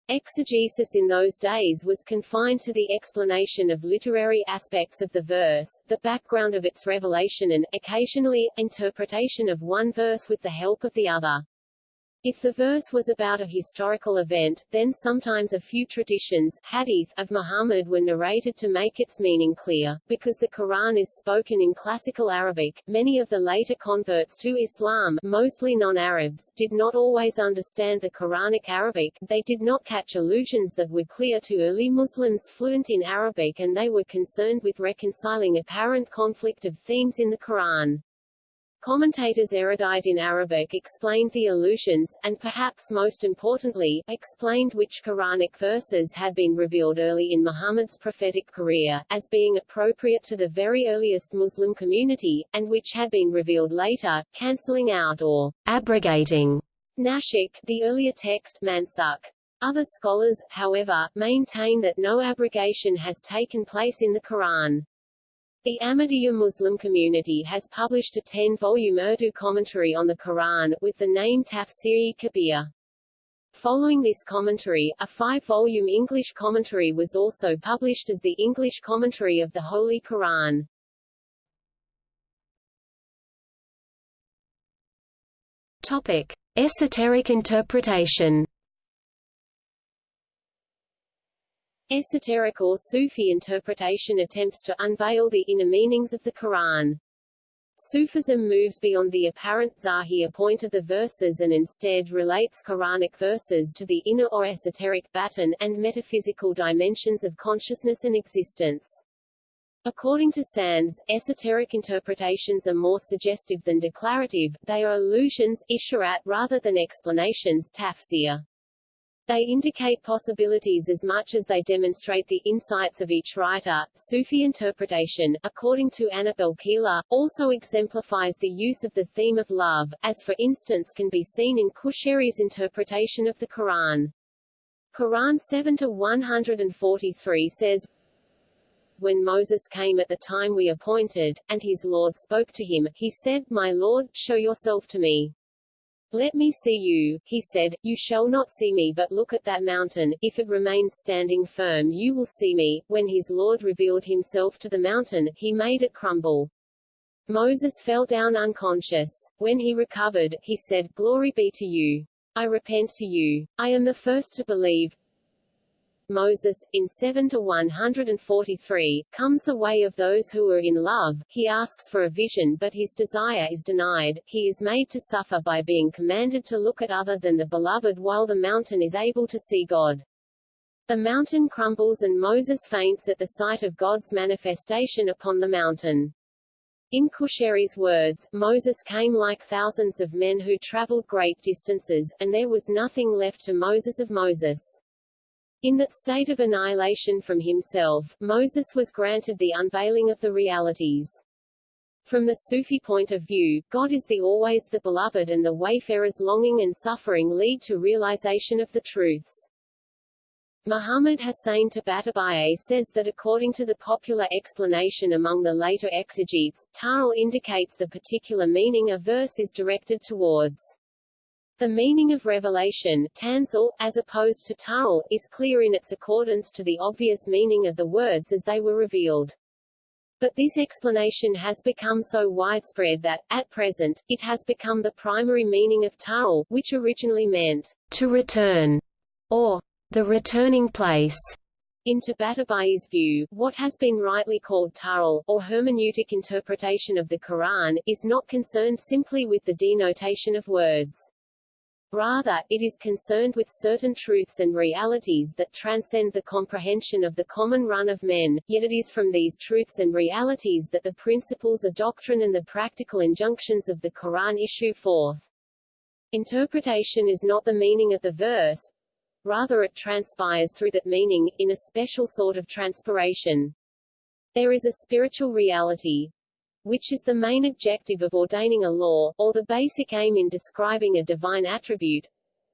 Exegesis in those days was confined to the explanation of literary aspects of the verse, the background of its revelation and, occasionally, interpretation of one verse with the help of the other. If the verse was about a historical event, then sometimes a few traditions hadith of Muhammad were narrated to make its meaning clear. Because the Quran is spoken in classical Arabic, many of the later converts to Islam, mostly non-Arabs, did not always understand the Quranic Arabic, they did not catch allusions that were clear to early Muslims fluent in Arabic and they were concerned with reconciling apparent conflict of themes in the Quran. Commentators erudite in Arabic explained the allusions, and perhaps most importantly, explained which Quranic verses had been revealed early in Muhammad's prophetic career, as being appropriate to the very earliest Muslim community, and which had been revealed later, cancelling out or abrogating nasikh, the earlier text Mansukh. Other scholars, however, maintain that no abrogation has taken place in the Quran. The Ahmadiyya Muslim community has published a 10-volume Urdu commentary on the Quran, with the name Tafseer-e-Kabir. Following this commentary, a five-volume English commentary was also published as the English commentary of the Holy Quran. Topic. Esoteric interpretation Esoteric or Sufi interpretation attempts to unveil the inner meanings of the Quran. Sufism moves beyond the apparent zahir point of the verses and instead relates Quranic verses to the inner or esoteric batin and metaphysical dimensions of consciousness and existence. According to Sands, esoteric interpretations are more suggestive than declarative, they are allusions isharat rather than explanations tafsir. They indicate possibilities as much as they demonstrate the insights of each writer. Sufi interpretation, according to Annabel Keeler, also exemplifies the use of the theme of love, as for instance can be seen in Qushayri's interpretation of the Quran. Quran 7 to 143 says, when Moses came at the time we appointed, and his Lord spoke to him, he said, My Lord, show yourself to me. Let me see you, he said, you shall not see me but look at that mountain, if it remains standing firm you will see me. When his Lord revealed himself to the mountain, he made it crumble. Moses fell down unconscious. When he recovered, he said, Glory be to you. I repent to you. I am the first to believe. Moses, in 7 to 143, comes the way of those who are in love, he asks for a vision but his desire is denied, he is made to suffer by being commanded to look at other than the beloved while the mountain is able to see God. The mountain crumbles and Moses faints at the sight of God's manifestation upon the mountain. In Qushayri's words, Moses came like thousands of men who traveled great distances, and there was nothing left to Moses of Moses. In that state of annihilation from himself, Moses was granted the unveiling of the realities. From the Sufi point of view, God is the always the beloved and the wayfarer's longing and suffering lead to realization of the truths. Muhammad Hussain Tabatabai says that according to the popular explanation among the later exegetes, ta'wil indicates the particular meaning a verse is directed towards. The meaning of revelation tanzil, as opposed to ta'wil, is clear in its accordance to the obvious meaning of the words as they were revealed. But this explanation has become so widespread that, at present, it has become the primary meaning of ta'wil, which originally meant to return, or the returning place. In Tabatabai's view, what has been rightly called ta'wil, or hermeneutic interpretation of the Quran, is not concerned simply with the denotation of words. Rather, it is concerned with certain truths and realities that transcend the comprehension of the common run of men, yet it is from these truths and realities that the principles of doctrine and the practical injunctions of the Quran issue forth. Interpretation is not the meaning of the verse, rather it transpires through that meaning, in a special sort of transpiration. There is a spiritual reality, which is the main objective of ordaining a law, or the basic aim in describing a divine attribute,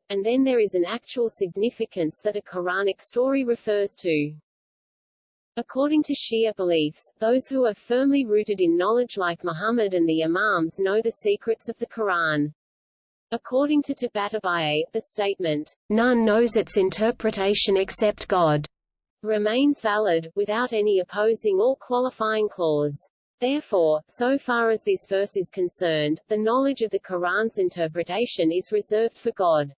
and then there is an actual significance that a Quranic story refers to. According to Shia beliefs, those who are firmly rooted in knowledge like Muhammad and the Imams know the secrets of the Quran. According to Tabatabai, the statement, none knows its interpretation except God, remains valid, without any opposing or qualifying clause. Therefore, so far as this verse is concerned, the knowledge of the Quran's interpretation is reserved for God.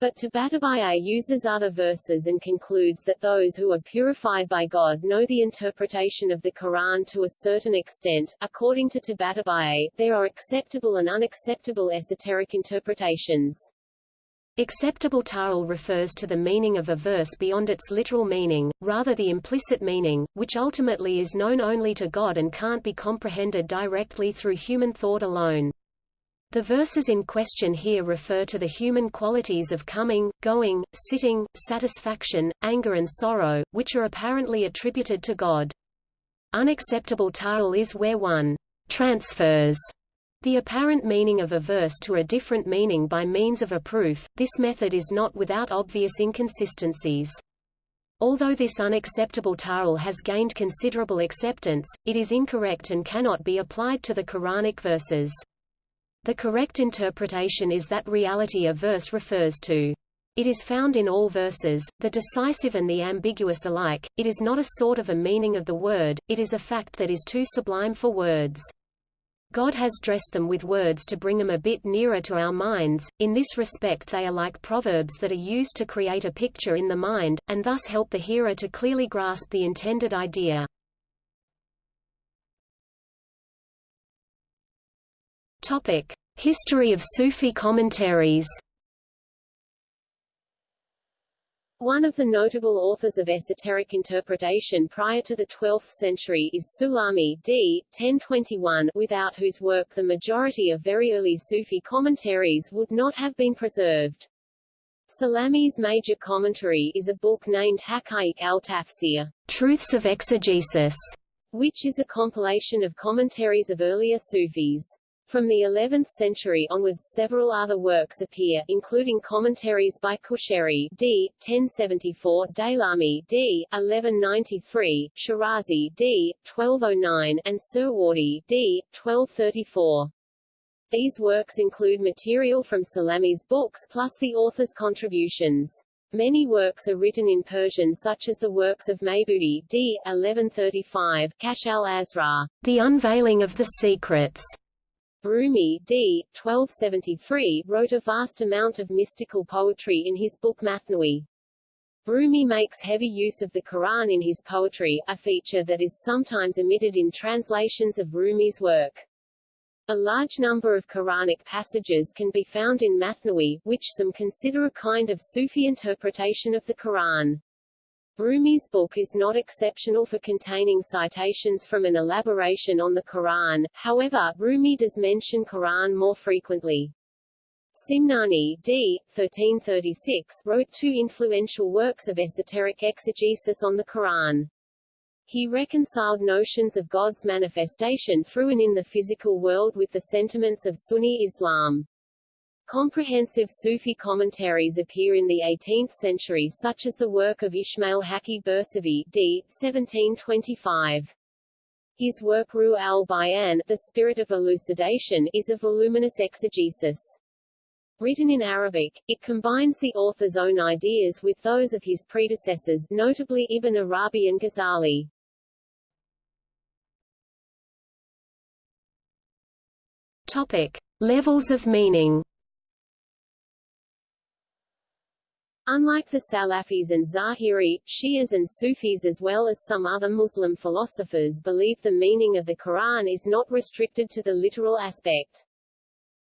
But Tabatabai uses other verses and concludes that those who are purified by God know the interpretation of the Quran to a certain extent. According to Tabatabai, there are acceptable and unacceptable esoteric interpretations. Acceptable ta'wil refers to the meaning of a verse beyond its literal meaning, rather the implicit meaning, which ultimately is known only to God and can't be comprehended directly through human thought alone. The verses in question here refer to the human qualities of coming, going, sitting, satisfaction, anger and sorrow, which are apparently attributed to God. Unacceptable ta'wil is where one transfers the apparent meaning of a verse to a different meaning by means of a proof. This method is not without obvious inconsistencies. Although this unacceptable ta'wil has gained considerable acceptance, it is incorrect and cannot be applied to the Quranic verses. The correct interpretation is that reality a verse refers to. It is found in all verses, the decisive and the ambiguous alike, it is not a sort of a meaning of the word, it is a fact that is too sublime for words. God has dressed them with words to bring them a bit nearer to our minds, in this respect they are like proverbs that are used to create a picture in the mind, and thus help the hearer to clearly grasp the intended idea. History of Sufi commentaries. One of the notable authors of esoteric interpretation prior to the 12th century is Sulami d. 1021, without whose work the majority of very early Sufi commentaries would not have been preserved. Sulami's major commentary is a book named Haqa'iq al-Tafsir, Truths of Exegesis, which is a compilation of commentaries of earlier Sufis. From the 11th century onwards several other works appear, including commentaries by Qushayri d. 1074, Daylami d. 1193, Shirazi d. 1209, and Suhrawardi d. 1234. These works include material from Sulami's books plus the author's contributions. Many works are written in Persian such as the works of Maybudi d. 1135, Kashf al-Asrar, The Unveiling of the Secrets, Rumi d. 1273 wrote a vast amount of mystical poetry in his book Mathnawi. Rumi makes heavy use of the Quran in his poetry, a feature that is sometimes omitted in translations of Rumi's work. A large number of Quranic passages can be found in Mathnawi, which some consider a kind of Sufi interpretation of the Quran. Rumi's book is not exceptional for containing citations from an elaboration on the Quran, however, Rumi does mention Quran more frequently. Simnani d. 1336 wrote two influential works of esoteric exegesis on the Quran. He reconciled notions of God's manifestation through and in the physical world with the sentiments of Sunni Islam. Comprehensive Sufi commentaries appear in the 18th century such as the work of Ismail Haki Bursavi d. 1725. His work Ruh al-Bayan, The Spirit of Elucidation, is a voluminous exegesis. Written in Arabic, it combines the author's own ideas with those of his predecessors, notably Ibn Arabi and Ghazali. Topic: Levels of meaning. Unlike the Salafis and Zahiri, Shias and Sufis as well as some other Muslim philosophers believe the meaning of the Quran is not restricted to the literal aspect.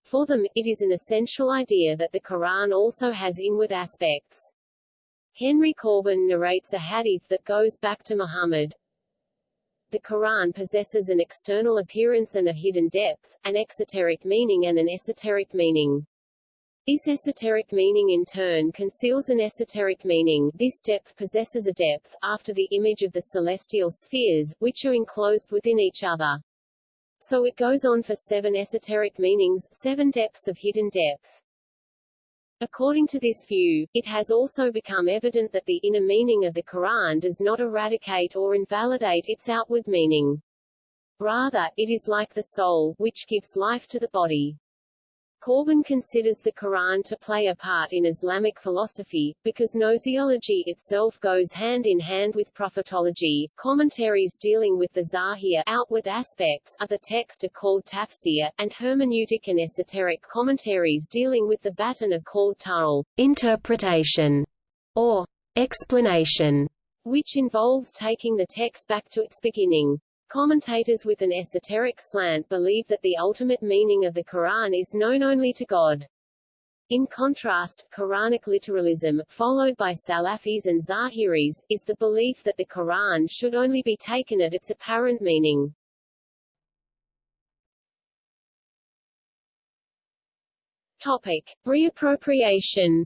For them, it is an essential idea that the Quran also has inward aspects. Henry Corbin narrates a hadith that goes back to Muhammad. The Quran possesses an external appearance and a hidden depth, an exoteric meaning and an esoteric meaning. This esoteric meaning in turn conceals an esoteric meaning this depth possesses a depth, after the image of the celestial spheres, which are enclosed within each other. So it goes on for seven esoteric meanings, seven depths of hidden depth. According to this view, it has also become evident that the inner meaning of the Quran does not eradicate or invalidate its outward meaning. Rather, it is like the soul, which gives life to the body. Corbin considers the Quran to play a part in Islamic philosophy, because gnoseology itself goes hand in hand with prophetology. Commentaries dealing with the zahir outward aspects of the text are called tafsir, and hermeneutic and esoteric commentaries dealing with the batin are called ta'wil interpretation, or explanation, which involves taking the text back to its beginning. Commentators with an esoteric slant believe that the ultimate meaning of the Quran is known only to God. In contrast, Quranic literalism, followed by Salafis and Zahiris, is the belief that the Quran should only be taken at its apparent meaning. Topic. Reappropriation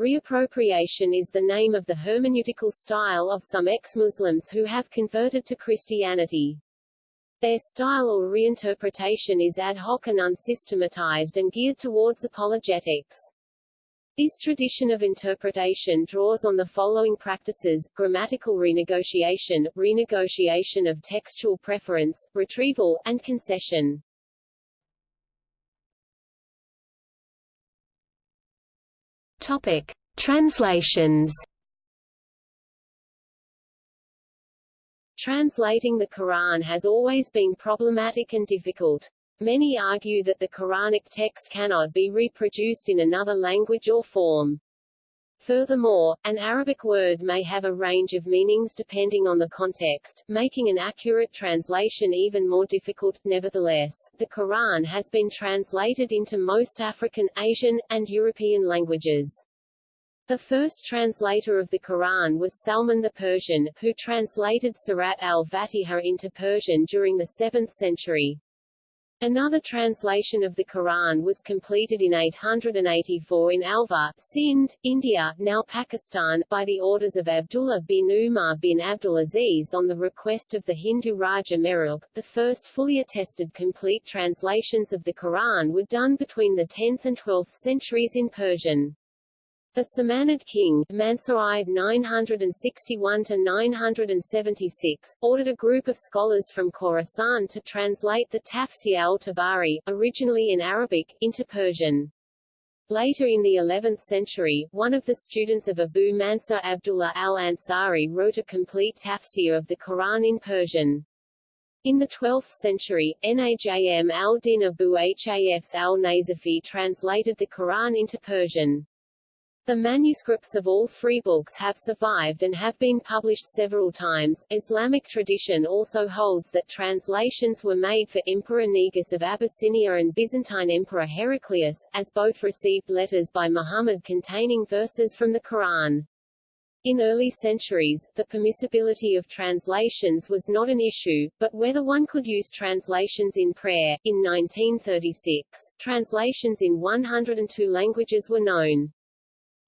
Reappropriation is the name of the hermeneutical style of some ex-Muslims who have converted to Christianity. Their style or reinterpretation is ad hoc and unsystematized and geared towards apologetics. This tradition of interpretation draws on the following practices, grammatical renegotiation, renegotiation of textual preference, retrieval, and concession. Topic: Translations. Translating the Quran has always been problematic and difficult. Many argue that the Quranic text cannot be reproduced in another language or form. Furthermore, an Arabic word may have a range of meanings depending on the context, making an accurate translation even more difficult. Nevertheless, the Quran has been translated into most African, Asian, and European languages. The first translator of the Quran was Salman the Persian, who translated Surat al-Fatiha into Persian during the 7th century. Another translation of the Quran was completed in 884 in Alwar, Sindh, India, now Pakistan, by the orders of Abdullah bin Umar bin Abdulaziz on the request of the Hindu Raja Mehrab. The first fully attested complete translations of the Quran were done between the 10th and 12th centuries in Persian. The Samanid king, Mansur 961–976, ordered a group of scholars from Khorasan to translate the Tafsir al-Tabari, originally in Arabic, into Persian. Later in the 11th century, one of the students of Abu Mansur Abdullah al-Ansari wrote a complete tafsir of the Quran in Persian. In the 12th century, Najm al-Din Abu Hafs al-Nasafi translated the Quran into Persian. The manuscripts of all three books have survived and have been published several times. Islamic tradition also holds that translations were made for Emperor Negus of Abyssinia and Byzantine Emperor Heraclius, as both received letters by Muhammad containing verses from the Quran. In early centuries, the permissibility of translations was not an issue, but whether one could use translations in prayer. In 1936, translations in 102 languages were known.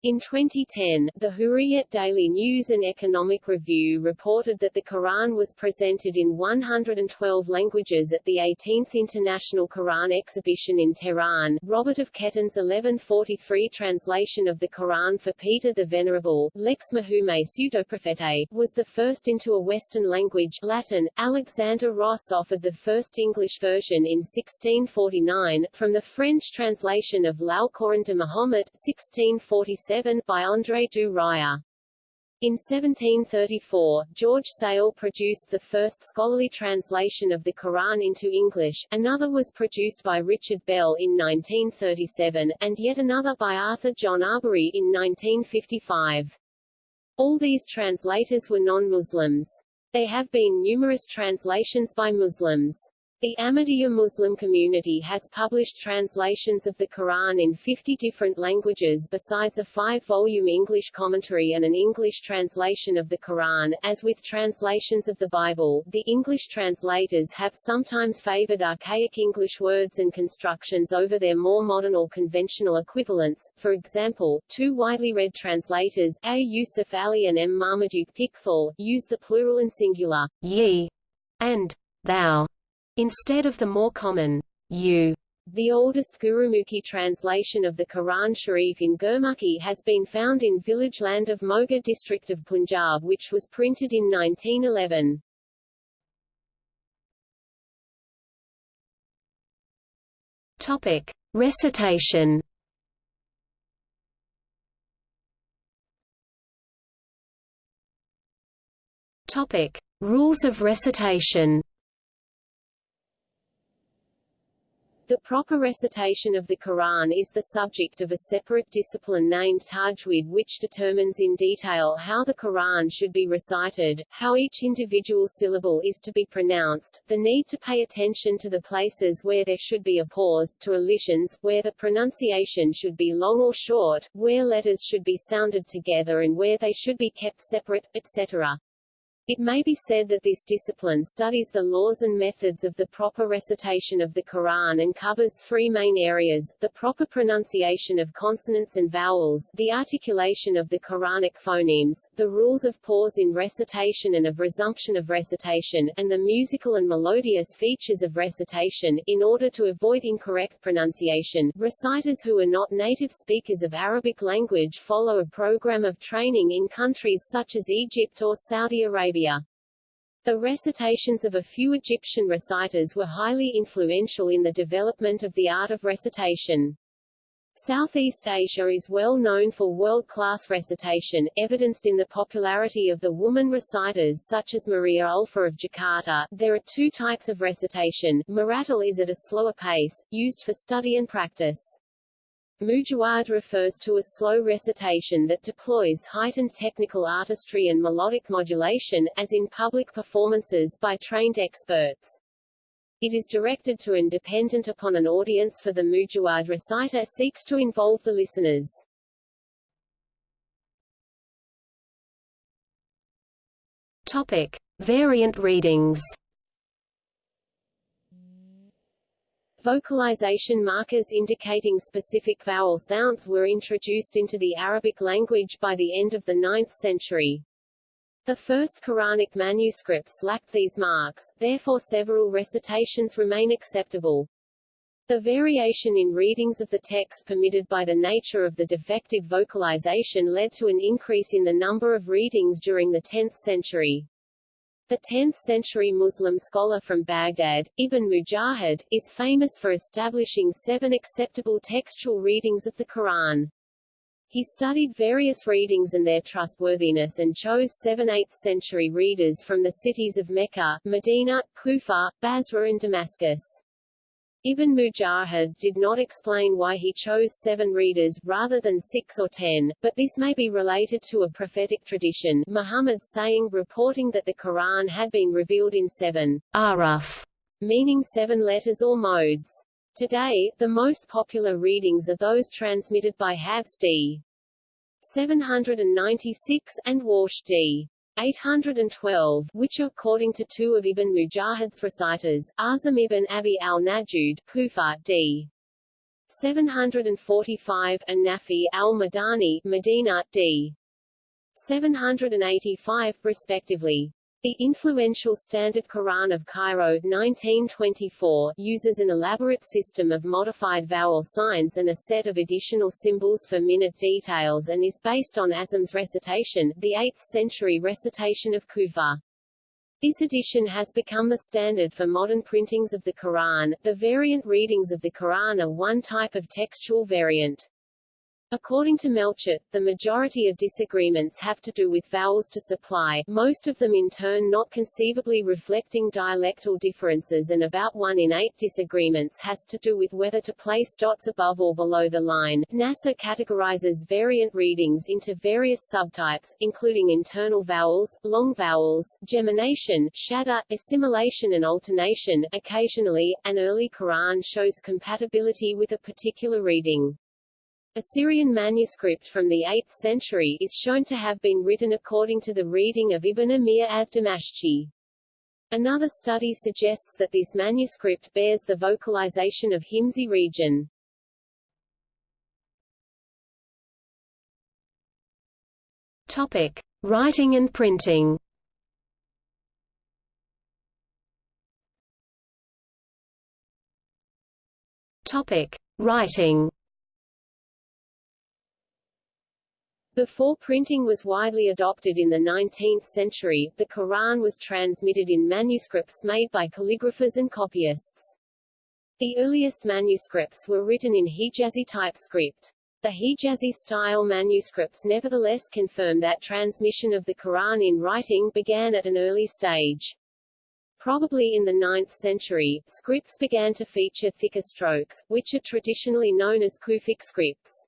In 2010, the Hurriyet Daily News and Economic Review reported that the Quran was presented in 112 languages at the 18th International Quran Exhibition in Tehran. Robert of Ketton's 1143 translation of the Quran for Peter the Venerable, Lex Mahume Pseudoprophetae, was the first into a Western language Latin. Alexander Ross offered the first English version in 1649, from the French translation of L'Alcoran de Mahomet 1647 by André du Ryer. In 1734, George Sale produced the first scholarly translation of the Quran into English, another was produced by Richard Bell in 1937, and yet another by Arthur John Arberry in 1955. All these translators were non-Muslims. There have been numerous translations by Muslims. The Ahmadiyya Muslim community has published translations of the Quran in 50 different languages besides a five-volume English commentary and an English translation of the Quran. As with translations of the Bible, the English translators have sometimes favored archaic English words and constructions over their more modern or conventional equivalents. For example, two widely read translators, A. Yusuf Ali and M. Marmaduke Pickthall, use the plural and singular ye and thou instead of the more common you. The oldest Gurmukhi translation of the Quran Sharif in Gurmukhi has been found in village land of Moga district of Punjab which was printed in 1911. Topic. Recitation Topic. Rules of recitation The proper recitation of the Quran is the subject of a separate discipline named Tajweed which determines in detail how the Quran should be recited, how each individual syllable is to be pronounced, the need to pay attention to the places where there should be a pause, to elisions, where the pronunciation should be long or short, where letters should be sounded together and where they should be kept separate, etc. It may be said that this discipline studies the laws and methods of the proper recitation of the Quran and covers three main areas, the proper pronunciation of consonants and vowels, the articulation of the Quranic phonemes, the rules of pause in recitation and of resumption of recitation, and the musical and melodious features of recitation. In order to avoid incorrect pronunciation, reciters who are not native speakers of Arabic language follow a program of training in countries such as Egypt or Saudi Arabia. Arabia. The recitations of a few Egyptian reciters were highly influential in the development of the art of recitation. Southeast Asia is well known for world-class recitation, evidenced in the popularity of the woman reciters such as Maria Ulfa of Jakarta. There are two types of recitation. Murattal is at a slower pace, used for study and practice. Mujawwad refers to a slow recitation that deploys heightened technical artistry and melodic modulation, as in public performances by trained experts. It is directed to and dependent upon an audience for the Mujawwad reciter seeks to involve the listeners. Topic. Variant readings Vocalization markers indicating specific vowel sounds were introduced into the Arabic language by the end of the 9th century. The first Quranic manuscripts lacked these marks, therefore several recitations remain acceptable. The variation in readings of the text permitted by the nature of the defective vocalization led to an increase in the number of readings during the 10th century. The 10th-century Muslim scholar from Baghdad, Ibn Mujahid, is famous for establishing seven acceptable textual readings of the Quran. He studied various readings and their trustworthiness and chose seven 8th-century readers from the cities of Mecca, Medina, Kufa, Basra and Damascus. Ibn Mujahid did not explain why he chose seven readers, rather than six or ten, but this may be related to a prophetic tradition Muhammad's saying reporting that the Quran had been revealed in seven ahruf, meaning seven letters or modes. Today, the most popular readings are those transmitted by Hafs d. 796, and Warsh d. 812, which according to two of Ibn Mujahid's reciters, Asim ibn Abi al-Najud, Kufa, d. 745, and Nafi al-Madani Medina, d. 785, respectively. The influential Standard Quran of Cairo 1924 uses an elaborate system of modified vowel signs and a set of additional symbols for minute details and is based on Asim's recitation, the 8th century recitation of Kufa. This edition has become the standard for modern printings of the Quran. The variant readings of the Quran are one type of textual variant. According to Melchert, the majority of disagreements have to do with vowels to supply, most of them in turn not conceivably reflecting dialectal differences and about one in eight disagreements has to do with whether to place dots above or below the line. Nasser categorizes variant readings into various subtypes, including internal vowels, long vowels, gemination, shadda, assimilation and alternation. Occasionally, an early Quran shows compatibility with a particular reading. A Syrian manuscript from the 8th century is shown to have been written according to the reading of Ibn Amir ad-Damashqi. Another study suggests that this manuscript bears the vocalization of Himsi region. Topic: Writing and printing. Topic: Writing. Before printing was widely adopted in the 19th century, the Quran was transmitted in manuscripts made by calligraphers and copyists. The earliest manuscripts were written in Hijazi type script. The Hijazi-style manuscripts nevertheless confirm that transmission of the Quran in writing began at an early stage. Probably in the 9th century, scripts began to feature thicker strokes, which are traditionally known as Kufic scripts.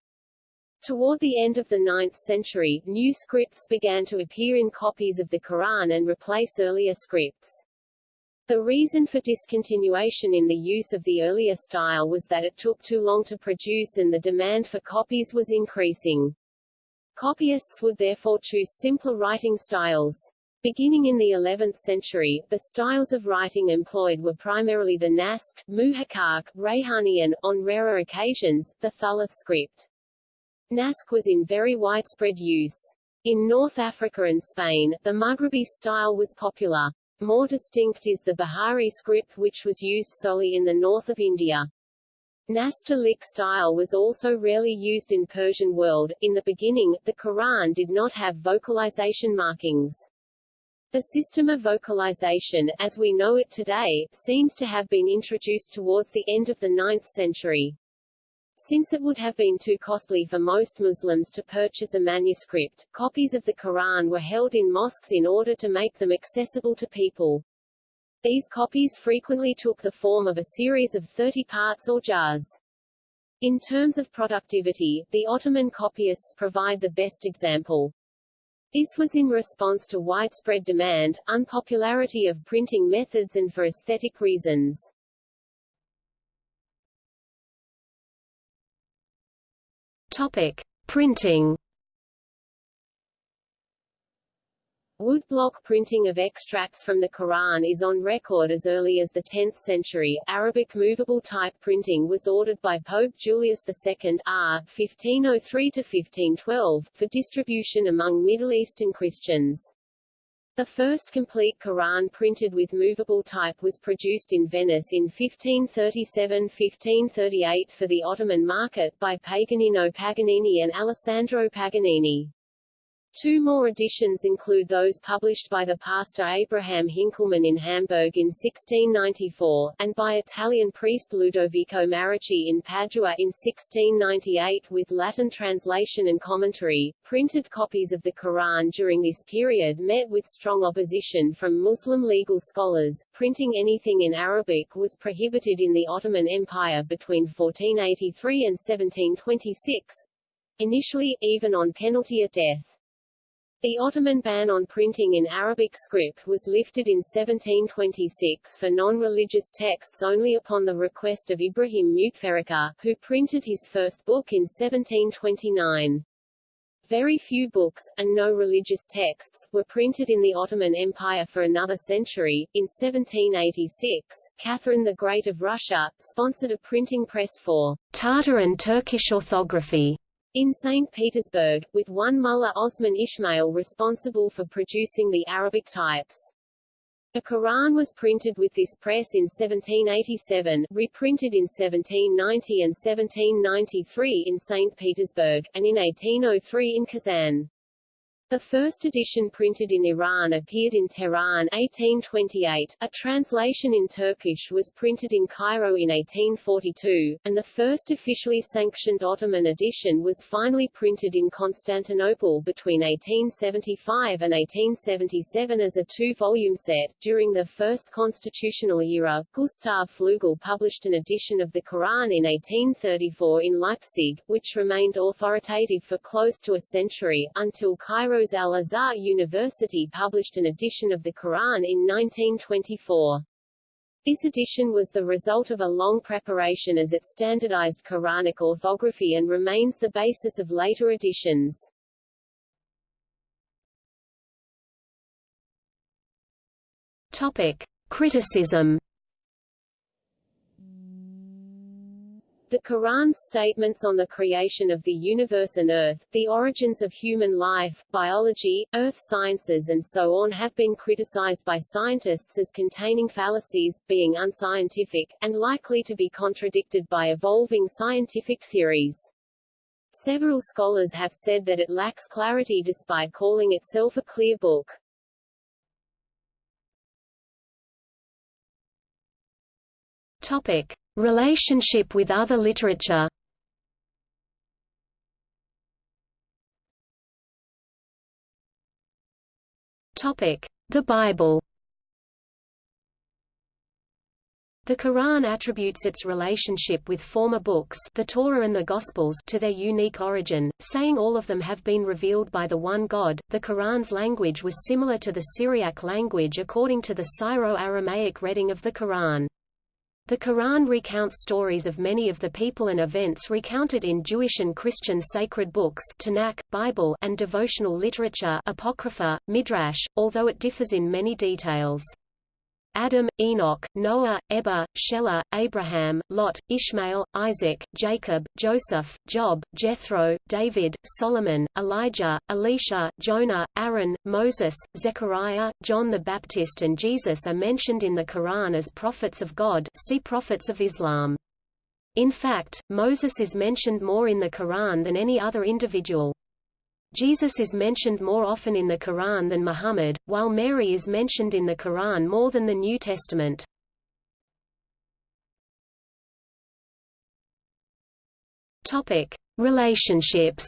Toward the end of the 9th century, new scripts began to appear in copies of the Quran and replace earlier scripts. The reason for discontinuation in the use of the earlier style was that it took too long to produce and the demand for copies was increasing. Copyists would therefore choose simpler writing styles. Beginning in the 11th century, the styles of writing employed were primarily the Naskh, Muhakkak, Rayhani and, on rarer occasions, the Thuluth script. Naskh was in very widespread use. In North Africa and Spain, the Maghribi style was popular. More distinct is the Bihari script which was used solely in the north of India. Nastaliq style was also rarely used in Persian world. In the beginning, the Quran did not have vocalization markings. The system of vocalization, as we know it today, seems to have been introduced towards the end of the 9th century. Since it would have been too costly for most Muslims to purchase a manuscript, copies of the Quran were held in mosques in order to make them accessible to people. These copies frequently took the form of a series of 30 parts or juz'. In terms of productivity, the Ottoman copyists provide the best example. This was in response to widespread demand, unpopularity of printing methods and for aesthetic reasons. Topic: Printing. Woodblock printing of extracts from the Quran is on record as early as the 10th century. Arabic movable type printing was ordered by Pope Julius II R. 1503-1512, for distribution among Middle Eastern Christians. The first complete Quran printed with movable type was produced in Venice in 1537–1538 for the Ottoman market by Paganino Paganini and Alessandro Paganini. Two more editions include those published by the pastor Abraham Hinckelmann in Hamburg in 1694, and by Italian priest Ludovico Marracci in Padua in 1698 with Latin translation and commentary. Printed copies of the Quran during this period met with strong opposition from Muslim legal scholars. Printing anything in Arabic was prohibited in the Ottoman Empire between 1483 and 1726, initially, even on penalty of death. The Ottoman ban on printing in Arabic script was lifted in 1726 for non-religious texts only upon the request of Ibrahim Muteferrika, who printed his first book in 1729. Very few books, and no religious texts, were printed in the Ottoman Empire for another century. In 1786, Catherine the Great of Russia, sponsored a printing press for Tatar and Turkish orthography in St. Petersburg, with one mullah Osman Ismail responsible for producing the Arabic types. A Quran was printed with this press in 1787, reprinted in 1790 and 1793 in St. Petersburg, and in 1803 in Kazan. The first edition printed in Iran appeared in Tehran 1828, a translation in Turkish was printed in Cairo in 1842, and the first officially sanctioned Ottoman edition was finally printed in Constantinople between 1875 and 1877 as a two-volume set. During the first constitutional era, Gustav Flügel published an edition of the Quran in 1834 in Leipzig, which remained authoritative for close to a century, until Cairo Rose Al-Azhar University published an edition of the Quran in 1924. This edition was the result of a long preparation as it standardized Quranic orthography and remains the basis of later editions. Topic. Criticism The Quran's statements on the creation of the universe and Earth, the origins of human life, biology, earth sciences and so on have been criticized by scientists as containing fallacies, being unscientific, and likely to be contradicted by evolving scientific theories. Several scholars have said that it lacks clarity despite calling itself a clear book. Topic. Relationship with other literature The Bible The Quran attributes its relationship with former books the Torah and the Gospels to their unique origin, saying all of them have been revealed by the one God. The Quran's language was similar to the Syriac language according to the Syro-Aramaic reading of the Quran. The Quran recounts stories of many of the people and events recounted in Jewish and Christian sacred books Tanakh, Bible, and devotional literature Apocrypha, Midrash, although it differs in many details. Adam, Enoch, Noah, Eber, Shelah, Abraham, Lot, Ishmael, Isaac, Jacob, Joseph, Job, Jethro, David, Solomon, Elijah, Elisha, Jonah, Aaron, Moses, Zechariah, John the Baptist and Jesus are mentioned in the Quran as prophets of God see Prophets of Islam. In fact, Moses is mentioned more in the Quran than any other individual. Jesus is mentioned more often in the Quran than Muhammad, while Mary is mentioned in the Quran more than the New Testament. Topic: Relationships.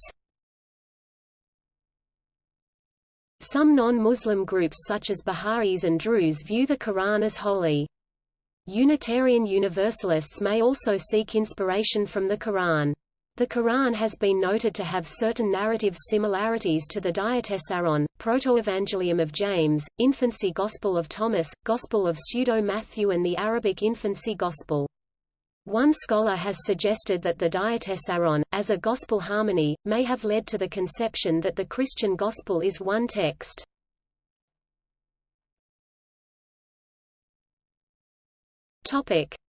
Some non-Muslim groups such as Baha'is and Druze view the Quran as holy. Unitarian Universalists may also seek inspiration from the Quran. The Quran has been noted to have certain narrative similarities to the Diatessaron, Proto-Evangelium of James, Infancy Gospel of Thomas, Gospel of Pseudo-Matthew and the Arabic Infancy Gospel. One scholar has suggested that the Diatessaron, as a gospel harmony, may have led to the conception that the Christian gospel is one text.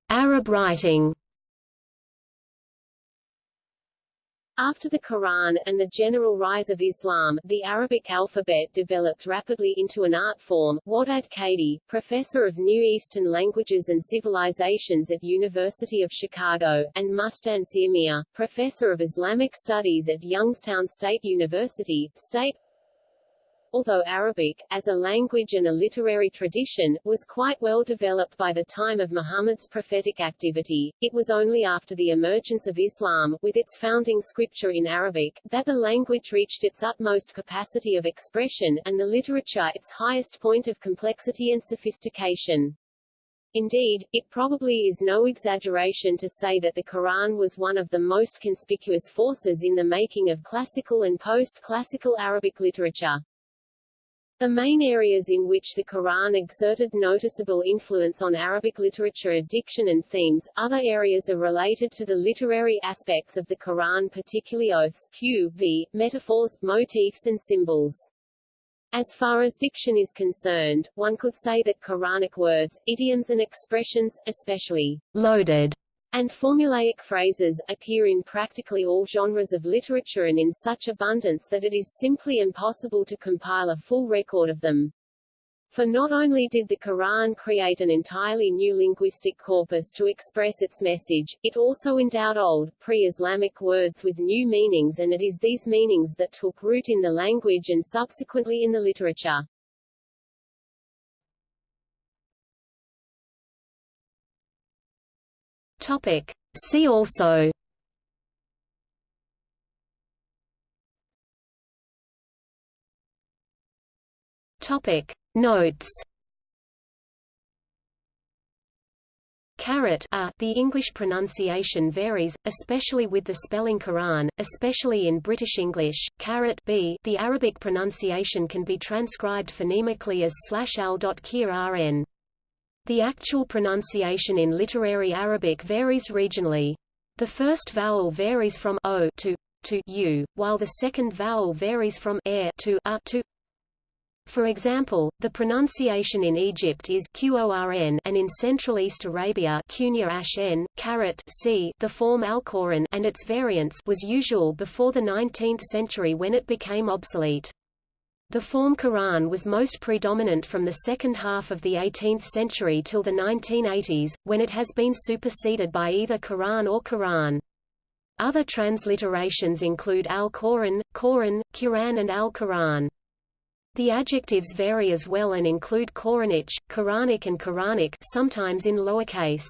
Arab writing After the Quran and the general rise of Islam, the Arabic alphabet developed rapidly into an art form. Wadad Kadi, professor of Near Eastern Languages and Civilizations at University of Chicago, and Mustansir Mir, professor of Islamic Studies at Youngstown State University, state although Arabic, as a language and a literary tradition, was quite well developed by the time of Muhammad's prophetic activity, it was only after the emergence of Islam, with its founding scripture in Arabic, that the language reached its utmost capacity of expression, and the literature its highest point of complexity and sophistication. Indeed, it probably is no exaggeration to say that the Quran was one of the most conspicuous forces in the making of classical and post-classical Arabic literature. The main areas in which the Quran exerted noticeable influence on Arabic literature are diction and themes, other areas are related to the literary aspects of the Quran particularly oaths, q, v, metaphors, motifs and symbols. As far as diction is concerned, one could say that Quranic words, idioms and expressions, especially loaded and formulaic phrases, appear in practically all genres of literature and in such abundance that it is simply impossible to compile a full record of them. For not only did the Quran create an entirely new linguistic corpus to express its message, it also endowed old, pre-Islamic words with new meanings and it is these meanings that took root in the language and subsequently in the literature. Topic. See also Topic. Notes Carrot a, the English pronunciation varies, especially with the spelling Quran, especially in British English. Carrot b, the Arabic pronunciation can be transcribed phonemically as slash. The actual pronunciation in literary Arabic varies regionally. The first vowel varies from o to to u, while the second vowel varies from air to a to. For example, the pronunciation in Egypt is qorn and in Central East Arabia n, carat c, the form alquran and its variants was usual before the 19th century when it became obsolete. The form Quran was most predominant from the second half of the 18th century till the 1980s, when it has been superseded by either Quran or Quran. Other transliterations include Al-Quran, Quran, Quran and Al-Quran. The adjectives vary as well and include Quranic, Quranic and Quranic sometimes in lowercase.